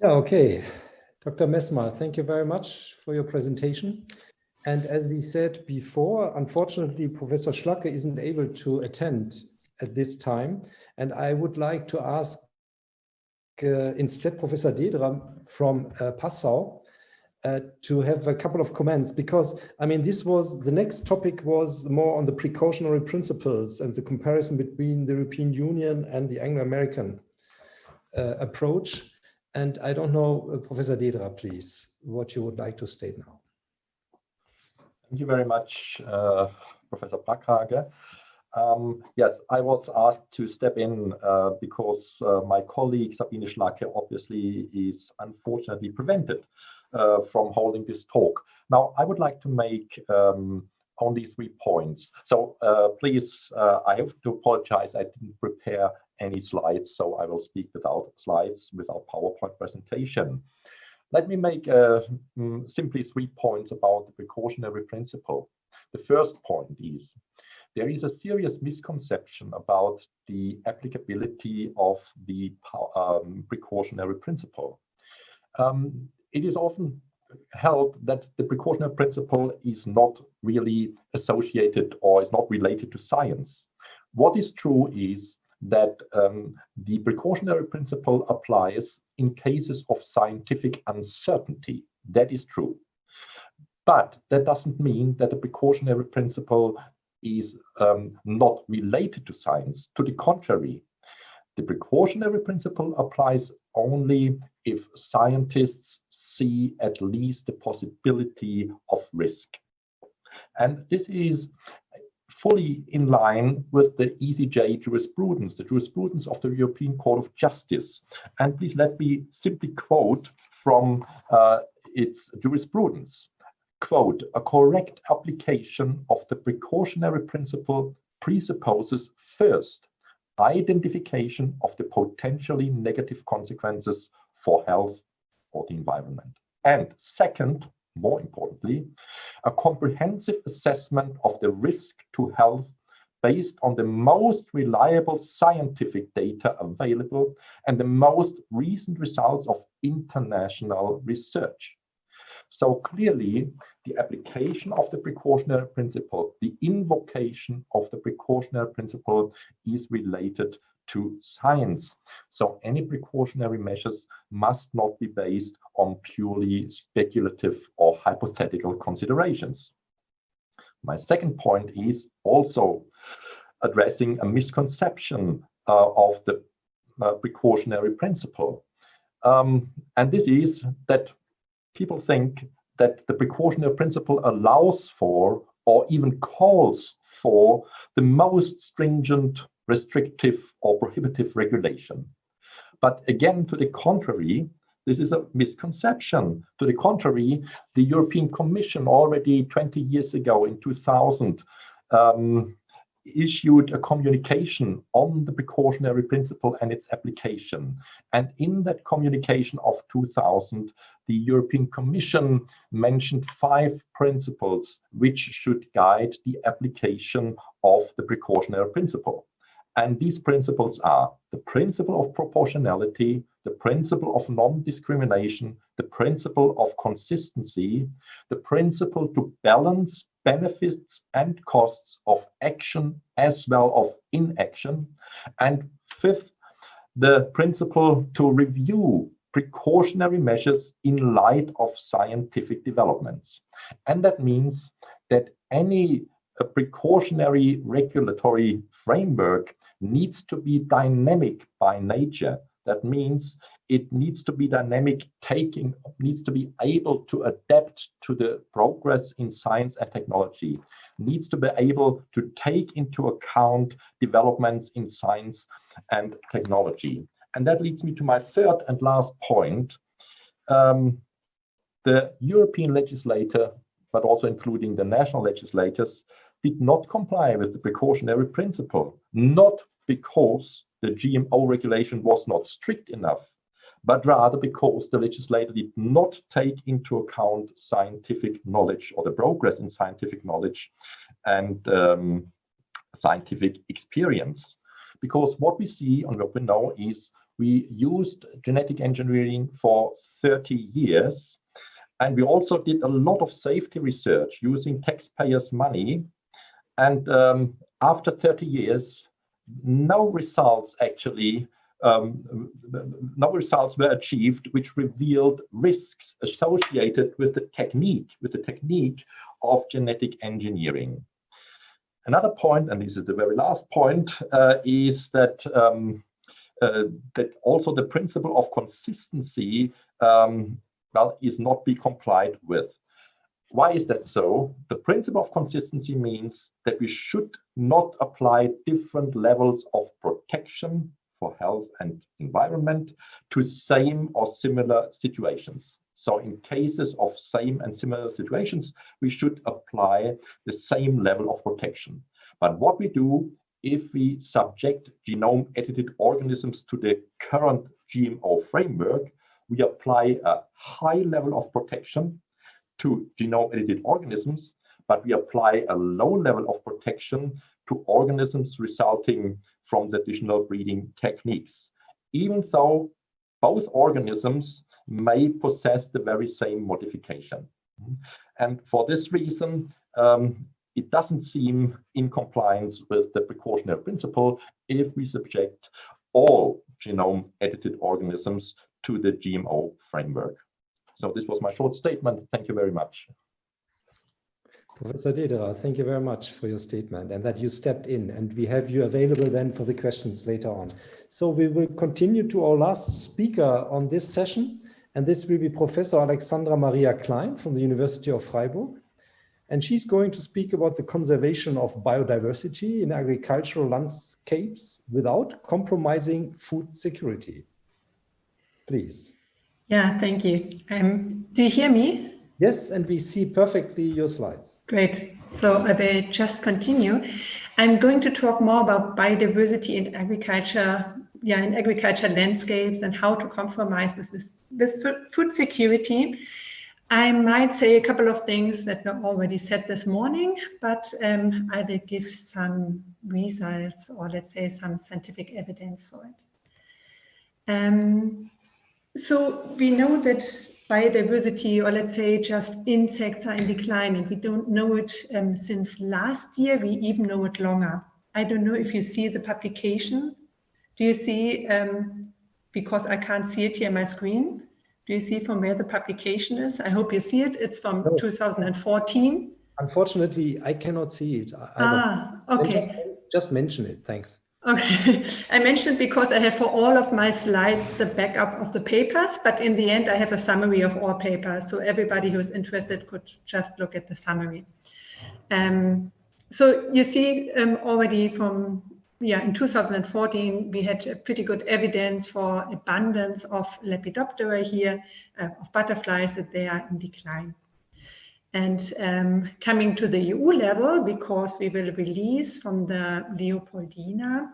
Yeah, okay. Dr. Messmer, thank you very much for your presentation. And as we said before, unfortunately, Professor Schlacke isn't able to attend at this time. And I would like to ask uh, instead Professor Dederer from uh, Passau uh, to have a couple of comments because I mean this was the next topic was more on the precautionary principles and the comparison between the European Union and the Anglo-American uh, approach and I don't know uh, Professor Dederer please what you would like to state now. Thank you very much uh, Professor Brakhage. Um, yes, I was asked to step in uh, because uh, my colleague Sabine Schlacke obviously is unfortunately prevented uh, from holding this talk. Now, I would like to make um, only three points. So uh, please, uh, I have to apologize, I didn't prepare any slides, so I will speak without slides, without PowerPoint presentation. Let me make uh, mm, simply three points about the precautionary principle. The first point is there is a serious misconception about the applicability of the um, precautionary principle. Um, it is often held that the precautionary principle is not really associated or is not related to science. What is true is that um, the precautionary principle applies in cases of scientific uncertainty. That is true. But that doesn't mean that the precautionary principle is um, not related to science. To the contrary, the precautionary principle applies only if scientists see at least the possibility of risk. And this is fully in line with the ECJ jurisprudence, the jurisprudence of the European Court of Justice. And please let me simply quote from uh, its jurisprudence. Quote, a correct application of the precautionary principle presupposes first identification of the potentially negative consequences for health or the environment. And second, more importantly, a comprehensive assessment of the risk to health based on the most reliable scientific data available and the most recent results of international research. So clearly, the application of the precautionary principle, the invocation of the precautionary principle is related to science. So any precautionary measures must not be based on purely speculative or hypothetical considerations. My second point is also addressing a misconception uh, of the uh, precautionary principle. Um, and this is that people think that the precautionary principle allows for or even calls for the most stringent, restrictive or prohibitive regulation. But again, to the contrary, this is a misconception. To the contrary, the European Commission already 20 years ago in 2000 um, issued a communication on the precautionary principle and its application. And in that communication of 2000, the European Commission mentioned five principles which should guide the application of the precautionary principle. And these principles are the principle of proportionality, the principle of non-discrimination, the principle of consistency, the principle to balance benefits and costs of action as well of inaction, and fifth, the principle to review precautionary measures in light of scientific developments. And that means that any uh, precautionary regulatory framework needs to be dynamic by nature. That means it needs to be dynamic, taking, needs to be able to adapt to the progress in science and technology, needs to be able to take into account developments in science and technology. And that leads me to my third and last point. Um, the European legislator, but also including the national legislators, did not comply with the precautionary principle, not because the GMO regulation was not strict enough, but rather because the legislator did not take into account scientific knowledge or the progress in scientific knowledge and um, scientific experience. Because what we see and what we know is we used genetic engineering for 30 years and we also did a lot of safety research using taxpayers' money. And um, after 30 years, no results actually um, no results were achieved which revealed risks associated with the technique, with the technique of genetic engineering. Another point, and this is the very last point, uh, is that um, uh, that also the principle of consistency um, well is not be complied with. Why is that so? The principle of consistency means that we should not apply different levels of protection for health and environment to same or similar situations. So in cases of same and similar situations, we should apply the same level of protection. But what we do if we subject genome edited organisms to the current GMO framework, we apply a high level of protection to genome edited organisms, but we apply a low level of protection to organisms resulting from the additional breeding techniques, even though both organisms may possess the very same modification. And for this reason, um, it doesn't seem in compliance with the precautionary principle if we subject all genome edited organisms to the GMO framework. So this was my short statement. Thank you very much. Professor Dederer, thank you very much for your statement and that you stepped in and we have you available then for the questions later on. So we will continue to our last speaker on this session and this will be Professor Alexandra Maria Klein from the University of Freiburg. And she's going to speak about the conservation of biodiversity in agricultural landscapes without compromising food security. Please. Yeah, thank you. Um, do you hear me? Yes, and we see perfectly your slides. Great. So I will just continue. I'm going to talk more about biodiversity in agriculture, yeah, in agriculture landscapes and how to compromise this with, with food security. I might say a couple of things that were already said this morning, but um, I will give some results or let's say some scientific evidence for it. Um, so we know that biodiversity, or let's say just insects are in decline, and we don't know it um, since last year, we even know it longer. I don't know if you see the publication. Do you see, um, because I can't see it here on my screen, do you see from where the publication is? I hope you see it. It's from 2014. Unfortunately, I cannot see it. Either. Ah, okay. Just, just mention it. Thanks. Okay, I mentioned because I have for all of my slides the backup of the papers, but in the end I have a summary of all papers. So everybody who's interested could just look at the summary. Um, so you see um, already from, yeah, in 2014, we had pretty good evidence for abundance of Lepidoptera here, uh, of butterflies that they are in decline. And um, coming to the EU level, because we will release from the Leopoldina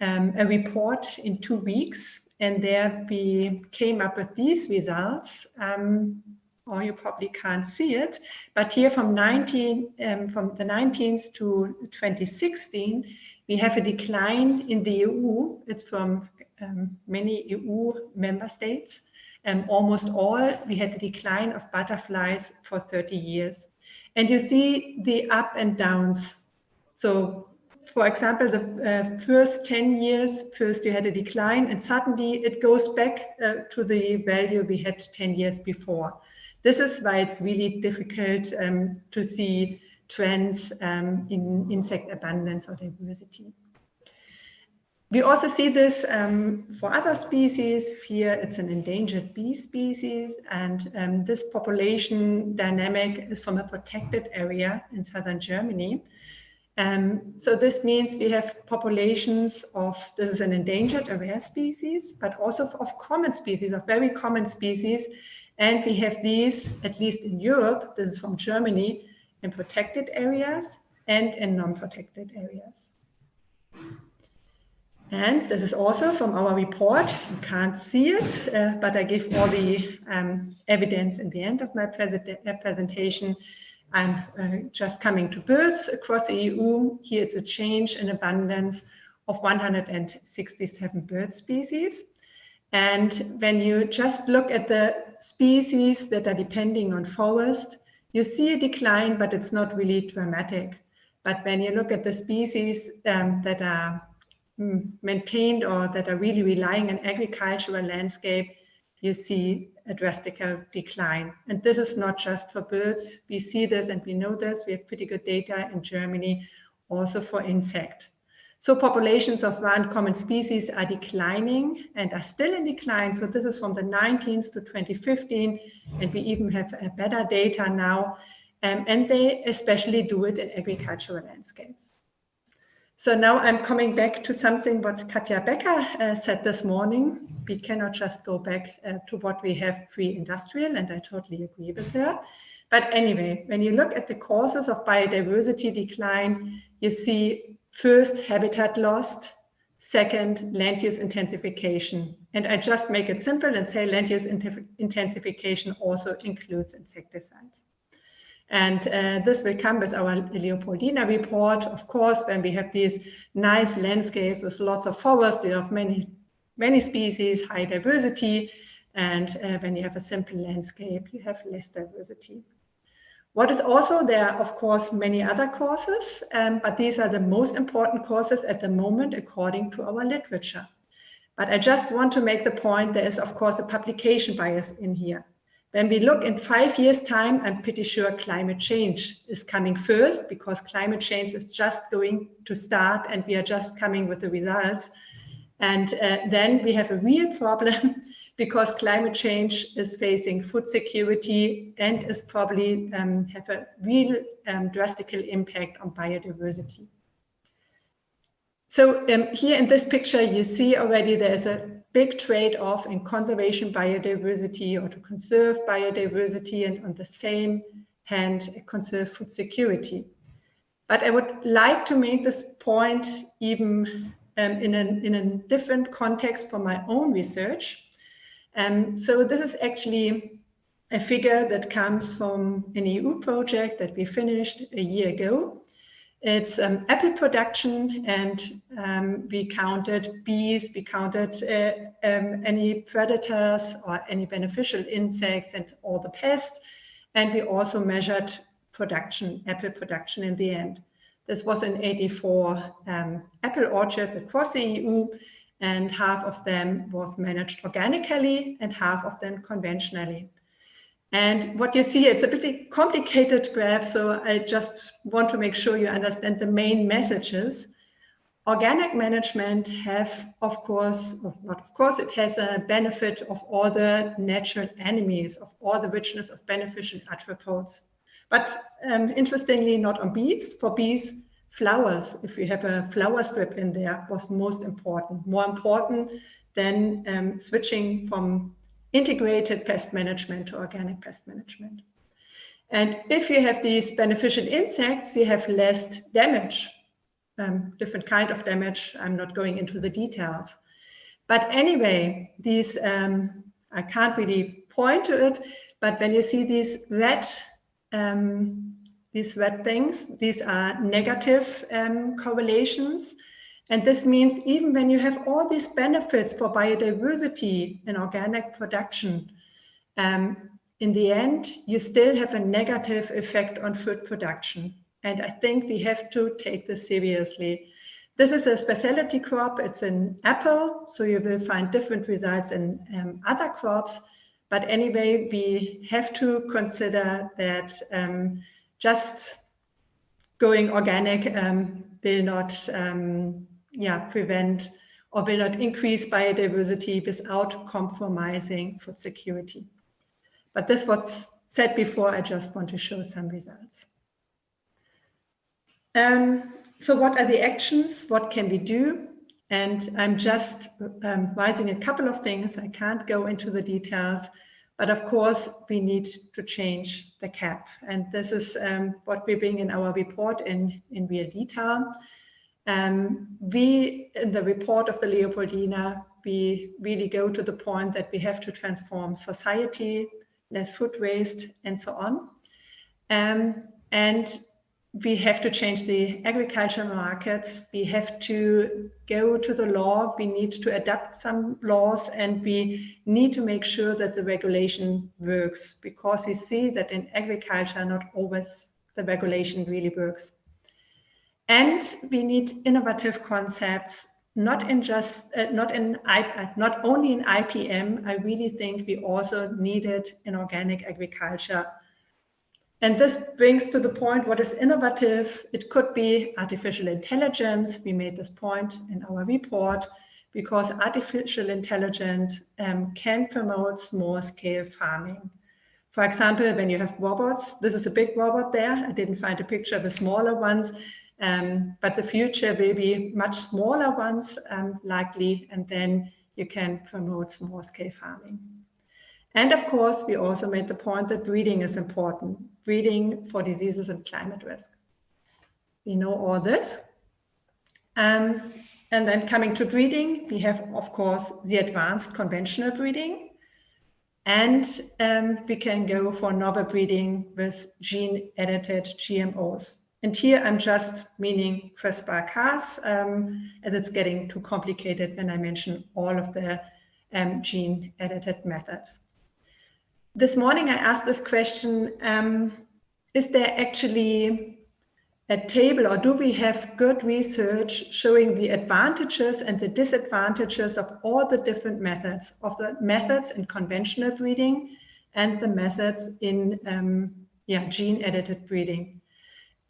um, a report in two weeks, and there we came up with these results. Um, or you probably can't see it, but here from 19, um, from the 19th to 2016, we have a decline in the EU. It's from um, many EU member states um, almost all, we had a decline of butterflies for 30 years. And you see the up and downs. So for example, the uh, first 10 years, first you had a decline and suddenly it goes back uh, to the value we had 10 years before. This is why it's really difficult um, to see trends um, in insect abundance or diversity. We also see this um, for other species. Here it's an endangered bee species and um, this population dynamic is from a protected area in southern Germany. Um, so this means we have populations of, this is an endangered, a rare species, but also of common species, of very common species. And we have these, at least in Europe, this is from Germany, in protected areas and in non-protected areas. And this is also from our report. You can't see it, uh, but I give all the um, evidence in the end of my uh, presentation. I'm uh, just coming to birds across the EU. Here it's a change in abundance of 167 bird species. And when you just look at the species that are depending on forest, you see a decline, but it's not really dramatic. But when you look at the species um, that are maintained or that are really relying on agricultural landscape, you see a drastic decline. And this is not just for birds. We see this and we know this. We have pretty good data in Germany also for insect. So populations of one common species are declining and are still in decline. So this is from the 19th to 2015, and we even have better data now. Um, and they especially do it in agricultural landscapes. So now I'm coming back to something what Katja Becker uh, said this morning. We cannot just go back uh, to what we have pre-industrial, and I totally agree with her. But anyway, when you look at the causes of biodiversity decline, you see first habitat lost, second land use intensification. And I just make it simple and say land use intensification also includes insecticides. And uh, this will come with our Leopoldina report. Of course, when we have these nice landscapes with lots of forests, we have many, many species, high diversity. And uh, when you have a simple landscape, you have less diversity. What is also there, of course, many other causes, um, but these are the most important causes at the moment, according to our literature. But I just want to make the point, there is, of course, a publication bias in here. When we look in five years time, I'm pretty sure climate change is coming first because climate change is just going to start and we are just coming with the results. And uh, then we have a real problem because climate change is facing food security and is probably um, have a real um, drastic impact on biodiversity. So um, here in this picture, you see already there's a big trade-off in conservation biodiversity or to conserve biodiversity and on the same hand, conserve food security. But I would like to make this point even um, in, an, in a different context for my own research. Um, so this is actually a figure that comes from an EU project that we finished a year ago. It's um, apple production and um, we counted bees, we counted uh, um, any predators or any beneficial insects and all the pests. And we also measured production, apple production in the end. This was in 84 um, apple orchards across the EU and half of them was managed organically and half of them conventionally. And what you see, it's a pretty complicated graph, so I just want to make sure you understand the main messages. Organic management have, of course, not of course, it has a benefit of all the natural enemies, of all the richness of beneficial attributes. But um, interestingly, not on bees. For bees, flowers, if you have a flower strip in there, was most important, more important than um, switching from integrated pest management to organic pest management. And if you have these beneficial insects, you have less damage, um, different kind of damage. I'm not going into the details. But anyway, these, um, I can't really point to it, but when you see these red um, these red things. These are negative um, correlations. And this means even when you have all these benefits for biodiversity in organic production, um, in the end, you still have a negative effect on food production. And I think we have to take this seriously. This is a specialty crop. It's an apple, so you will find different results in um, other crops. But anyway, we have to consider that um, just going organic um, will not um, yeah, prevent or will not increase biodiversity without compromising food security. But this was said before, I just want to show some results. Um, so what are the actions? What can we do? And I'm just um, raising a couple of things. I can't go into the details, but of course we need to change the CAP. And this is um, what we bring in our report in, in real detail. Um, we, in the report of the Leopoldina, we really go to the point that we have to transform society, less food waste, and so on. Um, and we have to change the agricultural markets. We have to go to the law. We need to adapt some laws and we need to make sure that the regulation works because we see that in agriculture, not always the regulation really works. And we need innovative concepts, not in just, uh, not in, uh, not only in IPM. I really think we also need it in organic agriculture and this brings to the point what is innovative. It could be artificial intelligence. We made this point in our report because artificial intelligence um, can promote small scale farming. For example, when you have robots, this is a big robot there. I didn't find a picture of the smaller ones, um, but the future will be much smaller ones um, likely, and then you can promote small scale farming. And of course, we also made the point that breeding is important, breeding for diseases and climate risk. We know all this. Um, and then coming to breeding, we have, of course, the advanced conventional breeding. And um, we can go for novel breeding with gene-edited GMOs. And here I'm just meaning CRISPR-Cas, um, as it's getting too complicated when I mention all of the um, gene-edited methods this morning I asked this question, um, is there actually a table or do we have good research showing the advantages and the disadvantages of all the different methods, of the methods in conventional breeding and the methods in um, yeah, gene-edited breeding?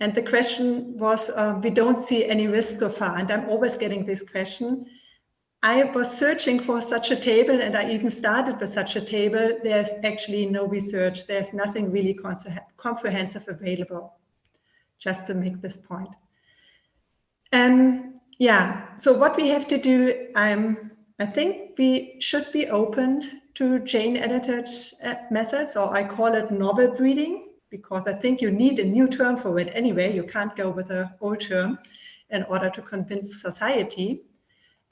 And the question was, uh, we don't see any risk so far. And I'm always getting this question. I was searching for such a table and I even started with such a table. There's actually no research. There's nothing really comprehensive available, just to make this point. Um, yeah, so what we have to do, um, I think we should be open to gene-edited uh, methods, or I call it novel breeding, because I think you need a new term for it anyway. You can't go with an old term in order to convince society.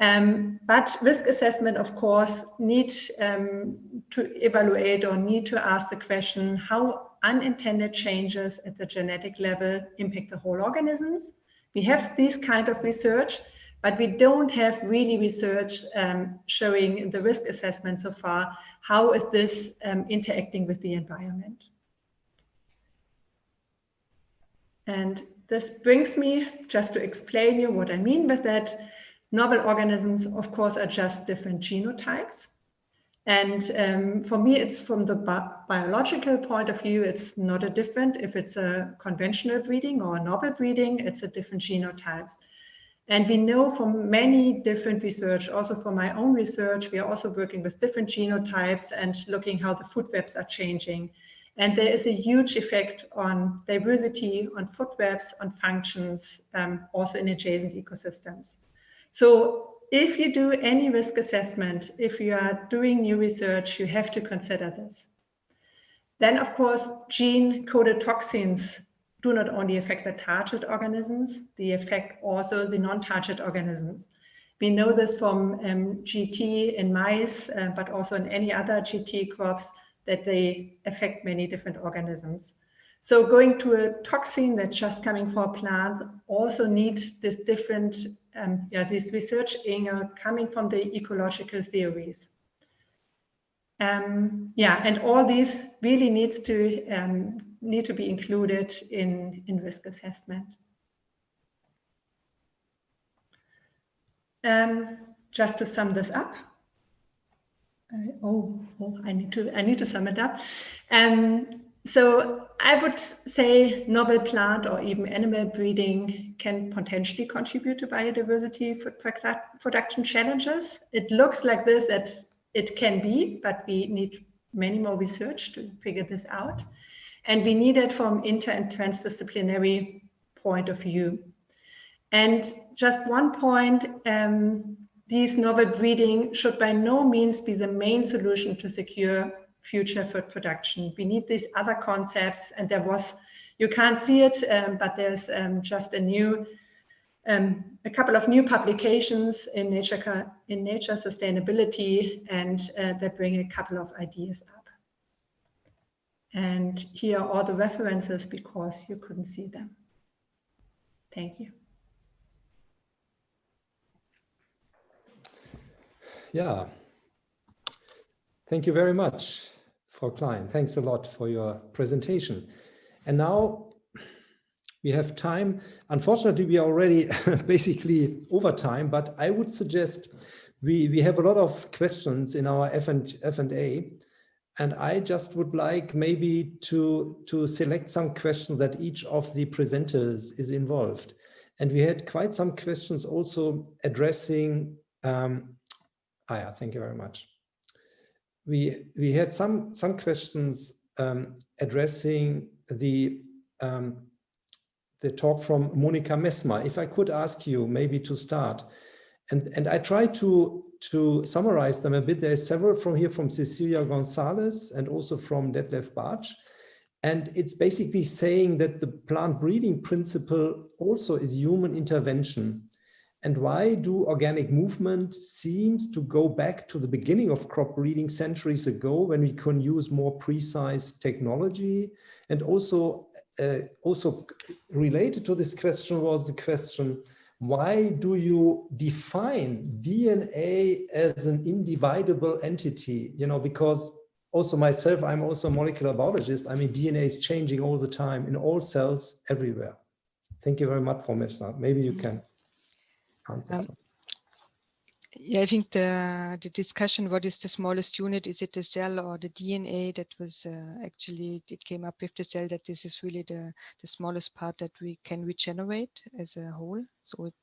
Um, but risk assessment, of course, need um, to evaluate or need to ask the question how unintended changes at the genetic level impact the whole organisms. We have this kind of research, but we don't have really research um, showing the risk assessment so far. How is this um, interacting with the environment? And this brings me just to explain you what I mean with that. Novel organisms, of course, are just different genotypes. And um, for me, it's from the bi biological point of view, it's not a different. If it's a conventional breeding or a novel breeding, it's a different genotypes. And we know from many different research, also from my own research, we are also working with different genotypes and looking how the food webs are changing. And there is a huge effect on diversity, on food webs, on functions, um, also in adjacent ecosystems. So if you do any risk assessment, if you are doing new research, you have to consider this. Then, of course, gene-coded toxins do not only affect the target organisms, they affect also the non-target organisms. We know this from um, GT in mice, uh, but also in any other GT crops, that they affect many different organisms. So going to a toxin that's just coming from a plant also need this different um, yeah, this research angle coming from the ecological theories. Um, yeah, and all these really needs to um, need to be included in, in risk assessment. Um, just to sum this up. Uh, oh, oh, I need to I need to sum it up. Um, so I would say novel plant or even animal breeding can potentially contribute to biodiversity production challenges. It looks like this that it can be, but we need many more research to figure this out. And we need it from inter and transdisciplinary point of view. And just one point, um, these novel breeding should by no means be the main solution to secure future food production. We need these other concepts and there was, you can't see it, um, but there's um, just a new, um, a couple of new publications in Nature, in nature Sustainability and uh, they bring a couple of ideas up. And here are all the references because you couldn't see them. Thank you. Yeah. Thank you very much, Frau Klein. Thanks a lot for your presentation. And now we have time. Unfortunately, we are already basically over time, but I would suggest we, we have a lot of questions in our F and, F and A. And I just would like maybe to, to select some questions that each of the presenters is involved. And we had quite some questions also addressing, um, yeah, thank you very much. We, we had some, some questions um, addressing the, um, the talk from Monika Messmer. If I could ask you maybe to start, and, and I try to, to summarize them a bit. There's several from here from Cecilia Gonzalez and also from Detlef Bartsch. And it's basically saying that the plant breeding principle also is human intervention. And why do organic movement seems to go back to the beginning of crop breeding centuries ago when we can use more precise technology? And also, uh, also related to this question was the question, why do you define DNA as an indivisible entity? You know, because also myself, I'm also a molecular biologist. I mean, DNA is changing all the time in all cells everywhere. Thank you very much for that. Maybe you can um, yeah, I think the the discussion, what is the smallest unit? Is it the cell or the DNA that was uh, actually, it came up with the cell that this is really the, the smallest part that we can regenerate as a whole. So it,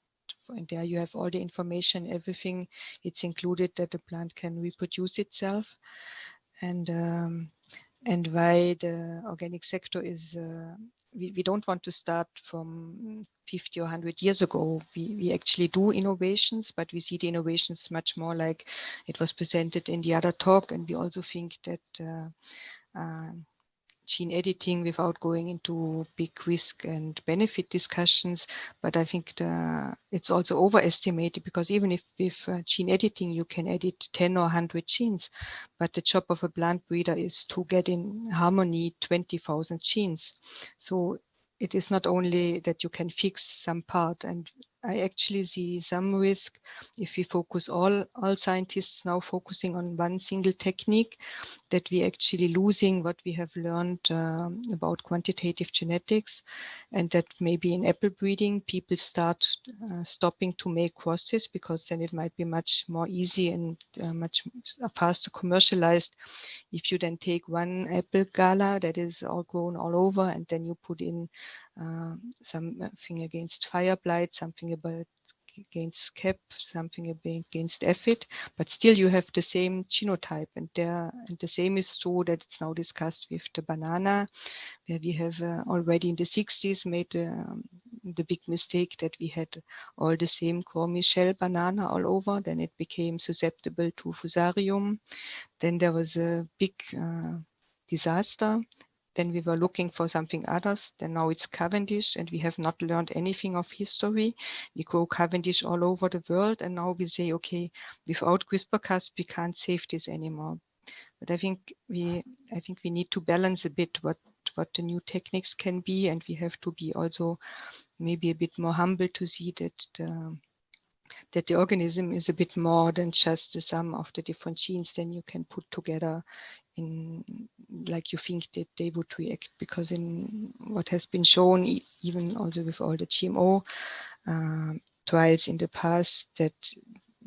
and there you have all the information, everything, it's included that the plant can reproduce itself. And um, and why the organic sector is uh, we, we don't want to start from 50 or 100 years ago. We, we actually do innovations, but we see the innovations much more like it was presented in the other talk. And we also think that uh, uh, gene editing without going into big risk and benefit discussions. But I think the, it's also overestimated because even if with uh, gene editing, you can edit 10 or 100 genes, but the job of a plant breeder is to get in harmony 20,000 genes. So it is not only that you can fix some part and I actually see some risk if we focus all, all scientists now focusing on one single technique that we actually losing what we have learned um, about quantitative genetics and that maybe in apple breeding people start uh, stopping to make crosses because then it might be much more easy and uh, much faster commercialized. If you then take one apple gala that is all grown all over and then you put in um, something against fire blight, something about against CAP, something against aphid, but still you have the same genotype and there and the same is true that it's now discussed with the banana where we have uh, already in the 60s made um, the big mistake that we had all the same Gros Michel banana all over then it became susceptible to fusarium then there was a big uh, disaster then we were looking for something others. Then now it's Cavendish and we have not learned anything of history. We grow Cavendish all over the world and now we say, okay, without CRISPR-Cas we can't save this anymore. But I think we, I think we need to balance a bit what what the new techniques can be and we have to be also maybe a bit more humble to see that the, that the organism is a bit more than just the sum of the different genes then you can put together in like you think that they would react because in what has been shown even also with all the GMO uh, trials in the past that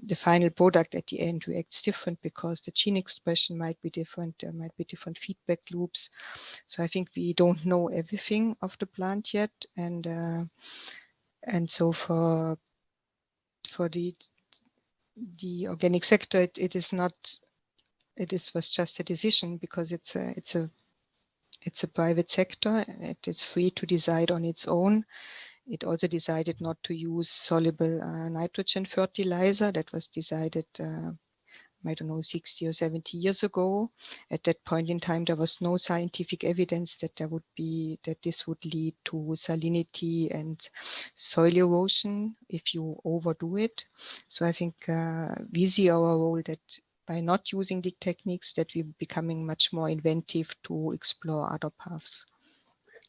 the final product at the end reacts different because the gene expression might be different, there might be different feedback loops. So I think we don't know everything of the plant yet. And uh, and so for for the the organic sector, it, it is not it is was just a decision because it's a it's a it's a private sector. It is free to decide on its own it also decided not to use soluble uh, nitrogen fertilizer. That was decided, uh, I don't know, 60 or 70 years ago. At that point in time, there was no scientific evidence that there would be, that this would lead to salinity and soil erosion if you overdo it. So I think uh, we see our role that by not using the techniques that we're becoming much more inventive to explore other paths.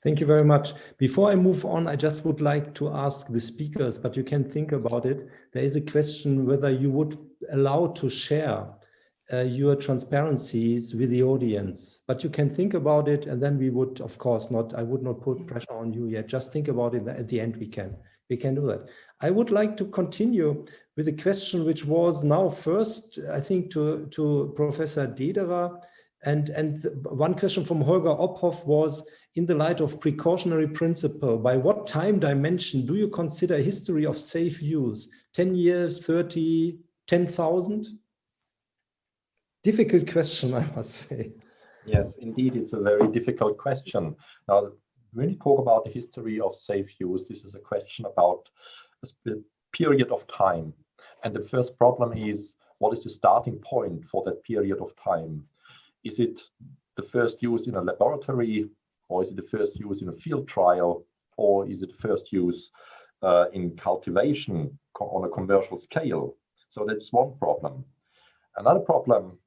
Thank you very much. Before I move on, I just would like to ask the speakers, but you can think about it. There is a question whether you would allow to share uh, your transparencies with the audience, but you can think about it and then we would, of course, not, I would not put pressure on you yet. Just think about it at the end we can, we can do that. I would like to continue with a question which was now first, I think to, to Professor Dederer and, and one question from Holger Ophoff was, in the light of precautionary principle, by what time dimension do you consider history of safe use? 10 years, 30, 10,000? Difficult question, I must say. Yes, indeed, it's a very difficult question. Now, when you talk about the history of safe use, this is a question about a period of time. And the first problem is, what is the starting point for that period of time? Is it the first use in a laboratory or is it the first use in a field trial or is it first use uh, in cultivation on a commercial scale? So that's one problem. Another problem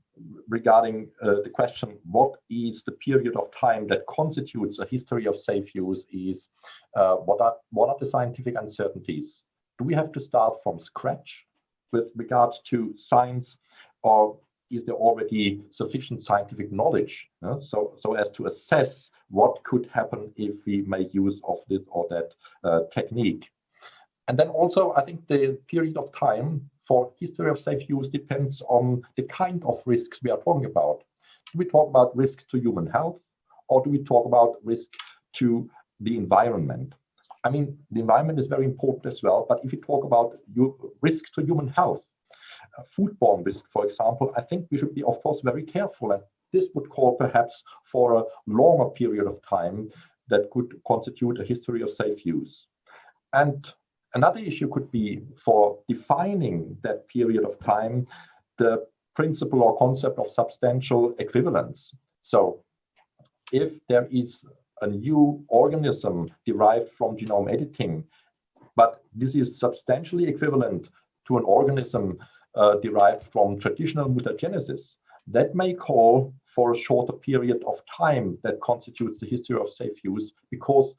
regarding uh, the question, what is the period of time that constitutes a history of safe use is uh, what, are, what are the scientific uncertainties? Do we have to start from scratch with regards to science or is there already sufficient scientific knowledge uh, so so as to assess what could happen if we make use of this or that uh, technique and then also i think the period of time for history of safe use depends on the kind of risks we are talking about do we talk about risks to human health or do we talk about risk to the environment i mean the environment is very important as well but if you talk about risk to human health uh, foodborne risk, for example, I think we should be, of course, very careful. And this would call perhaps for a longer period of time that could constitute a history of safe use. And another issue could be for defining that period of time, the principle or concept of substantial equivalence. So if there is a new organism derived from genome editing, but this is substantially equivalent to an organism uh, derived from traditional mutagenesis, that may call for a shorter period of time that constitutes the history of safe use because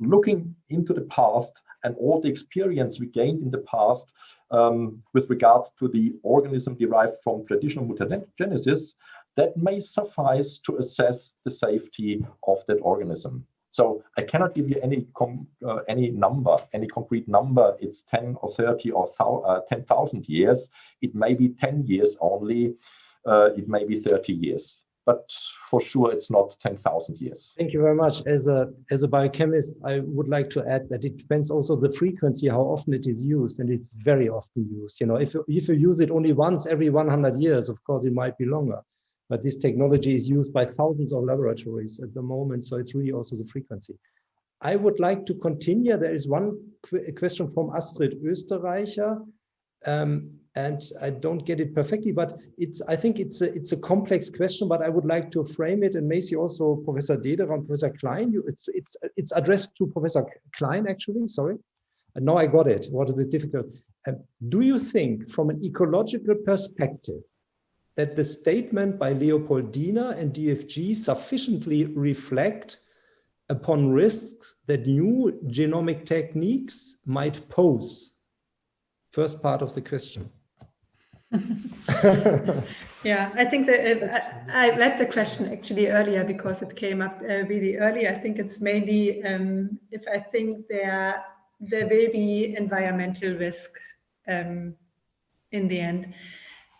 looking into the past and all the experience we gained in the past um, with regard to the organism derived from traditional mutagenesis, that may suffice to assess the safety of that organism. So I cannot give you any uh, any number, any concrete number. It's 10 or 30 or uh, 10,000 years. It may be 10 years only. Uh, it may be 30 years. But for sure, it's not 10,000 years. Thank you very much. As a, as a biochemist, I would like to add that it depends also the frequency, how often it is used, and it's very often used. You know, if, if you use it only once every 100 years, of course, it might be longer but this technology is used by thousands of laboratories at the moment, so it's really also the frequency. I would like to continue. There is one qu question from Astrid Österreicher, um, and I don't get it perfectly, but it's. I think it's a it's a complex question, but I would like to frame it, and maybe also Professor Dederer and Professor Klein. You, it's it's it's addressed to Professor Klein actually. Sorry, and now I got it. What a bit difficult. Um, do you think, from an ecological perspective, that the statement by Leopoldina and DFG sufficiently reflect upon risks that new genomic techniques might pose? First part of the question. yeah, I think that I, I, read the question actually earlier because it came up uh, really early. I think it's mainly um, if I think there there will be environmental risk um, in the end.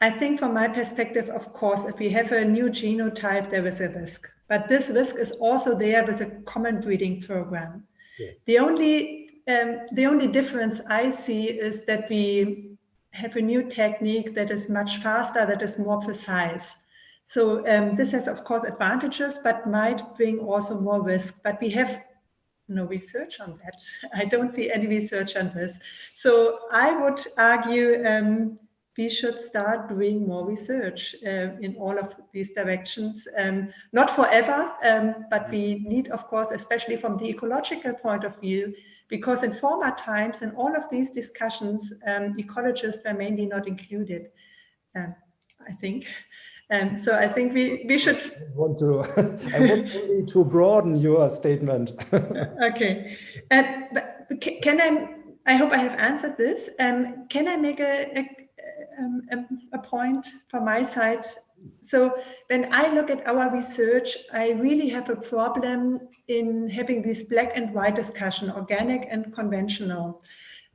I think from my perspective, of course, if we have a new genotype, there is a risk. But this risk is also there with a common breeding program. Yes. The only um, the only difference I see is that we have a new technique that is much faster, that is more precise. So um, this has, of course, advantages, but might bring also more risk. But we have no research on that. I don't see any research on this. So I would argue um, we should start doing more research uh, in all of these directions. Um, not forever, um, but we need, of course, especially from the ecological point of view, because in former times, in all of these discussions, um, ecologists were mainly not included, um, I think. And so I think we, we should... I want to, I want only to broaden your statement. okay. And, but can I, I hope I have answered this. Um, can I make a, a um, a, point from my side. So when I look at our research, I really have a problem in having this black and white discussion, organic and conventional.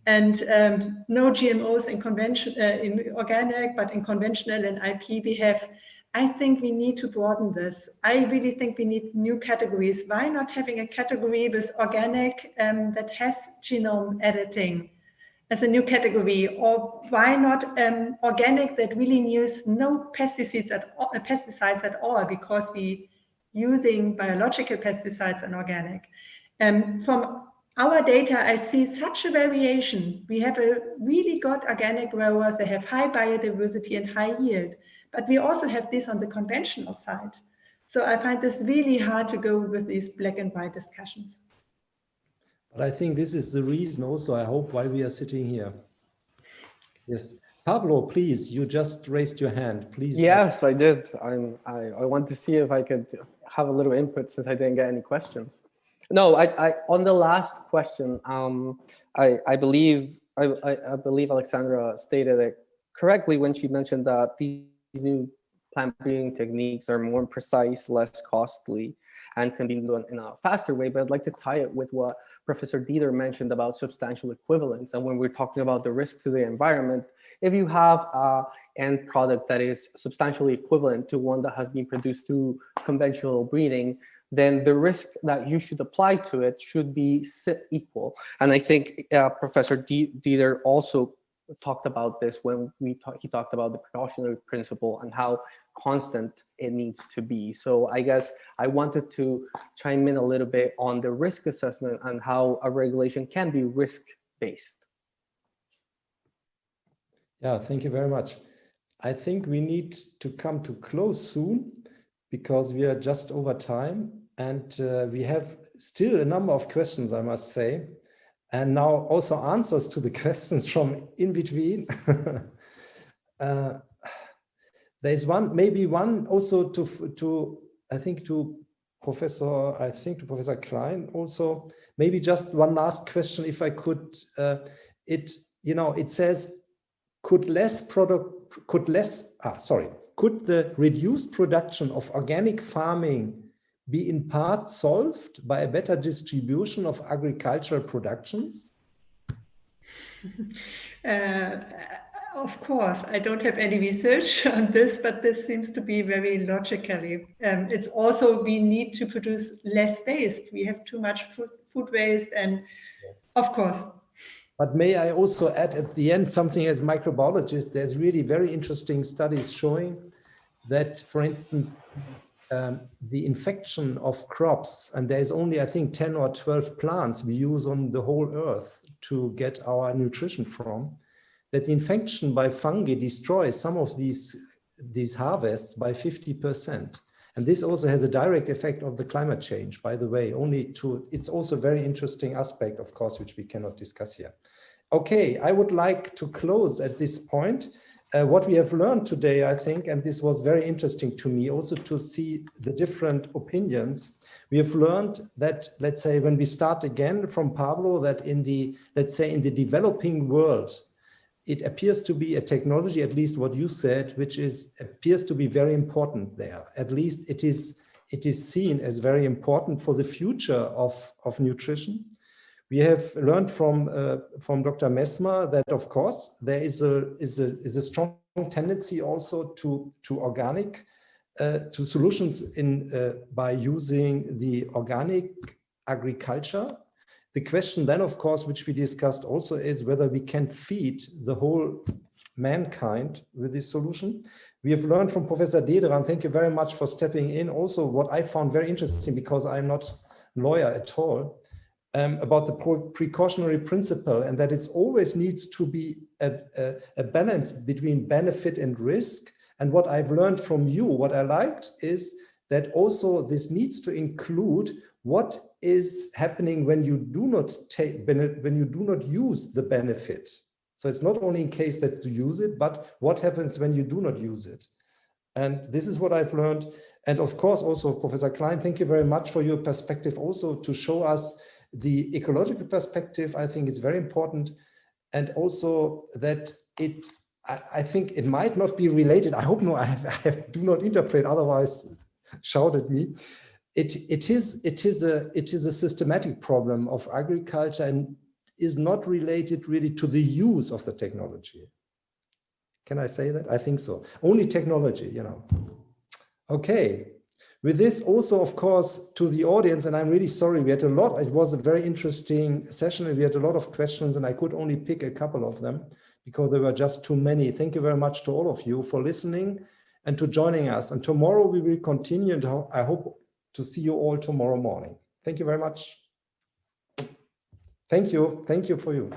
And um, no GMOs in convention, uh, in organic, but in conventional and IP we have. I think we need to broaden this. I really think we need new categories. Why not having a category with organic um, that has genome editing? As a new category or why not um, organic that really use no pesticides at all, uh, pesticides at all because we using biological pesticides and organic. Um, from our data, I see such a variation. We have a really good organic growers, they have high biodiversity and high yield, but we also have this on the conventional side. So I find this really hard to go with these black and white discussions. But I think this is the reason also, I hope, why we are sitting here. Yes. Pablo, please, you just raised your hand, please. Yes, I did. I'm, I, I want to see if I could have a little input since I didn't get any questions. No, I, I on the last question, um, I, I believe I, I, believe Alexandra stated it correctly when she mentioned that these new plant breeding techniques are more precise, less costly, and can be done in a faster way. But I'd like to tie it with what Professor Dederer mentioned about substantial equivalence. And when we're talking about the risk to the environment, if you have a end product that is substantially equivalent to one that has been produced through conventional breeding, then the risk that you should apply to it should be equal. And I think uh, Professor Dederer also talked about this when we talk, he talked about the precautionary principle and how constant it needs to be. So I guess I wanted to chime in a little bit on the risk assessment and how a regulation can be risk-based. Yeah, thank you very much. I think we need to come to close soon because we are just over time and uh, we have still a number of questions, I must say. And now also answers to the questions from in between. uh, there's one, maybe one also to, to I think to Professor, I think to Professor Klein also, maybe just one last question, if I could, uh, it, you know, it says, could less product, could less, ah, sorry, could the reduced production of organic farming be in part solved by a better distribution of agricultural productions? Uh, of course, I don't have any research on this, but this seems to be very logically. Um, it's also we need to produce less waste. We have too much food, food waste and yes. of course. But may I also add at the end something as microbiologist, there's really very interesting studies showing that, for instance, um, the infection of crops, and there's only, I think, 10 or 12 plants we use on the whole earth to get our nutrition from, that infection by fungi destroys some of these, these harvests by 50%. And this also has a direct effect of the climate change, by the way, only to, it's also a very interesting aspect, of course, which we cannot discuss here. Okay, I would like to close at this point. Uh, what we have learned today, I think, and this was very interesting to me also to see the different opinions. We have learned that, let's say, when we start again from Pablo, that in the, let's say, in the developing world, it appears to be a technology, at least what you said, which is appears to be very important there. At least it is it is seen as very important for the future of, of nutrition. We have learned from uh, from Dr. Messmer that, of course, there is a is a is a strong tendency also to to organic uh, to solutions in uh, by using the organic agriculture. The question then, of course, which we discussed also is whether we can feed the whole mankind with this solution. We have learned from Professor Dederer, thank you very much for stepping in. Also, what I found very interesting, because I'm not lawyer at all, um, about the precautionary principle and that it always needs to be a, a, a, balance between benefit and risk. And what I've learned from you, what I liked is that also this needs to include what is happening when you do not take, when you do not use the benefit. So it's not only in case that you use it, but what happens when you do not use it. And this is what I've learned. And of course, also Professor Klein, thank you very much for your perspective also to show us the ecological perspective, I think is very important. And also that it, I, I think it might not be related. I hope no, I, I do not interpret, otherwise shout at me. It, it, is, it, is a, it is a systematic problem of agriculture and is not related really to the use of the technology. Can I say that? I think so. Only technology, you know. Okay, with this also, of course, to the audience, and I'm really sorry, we had a lot, it was a very interesting session and we had a lot of questions and I could only pick a couple of them because there were just too many. Thank you very much to all of you for listening and to joining us. And tomorrow we will continue and I hope to see you all tomorrow morning. Thank you very much. Thank you. Thank you for you.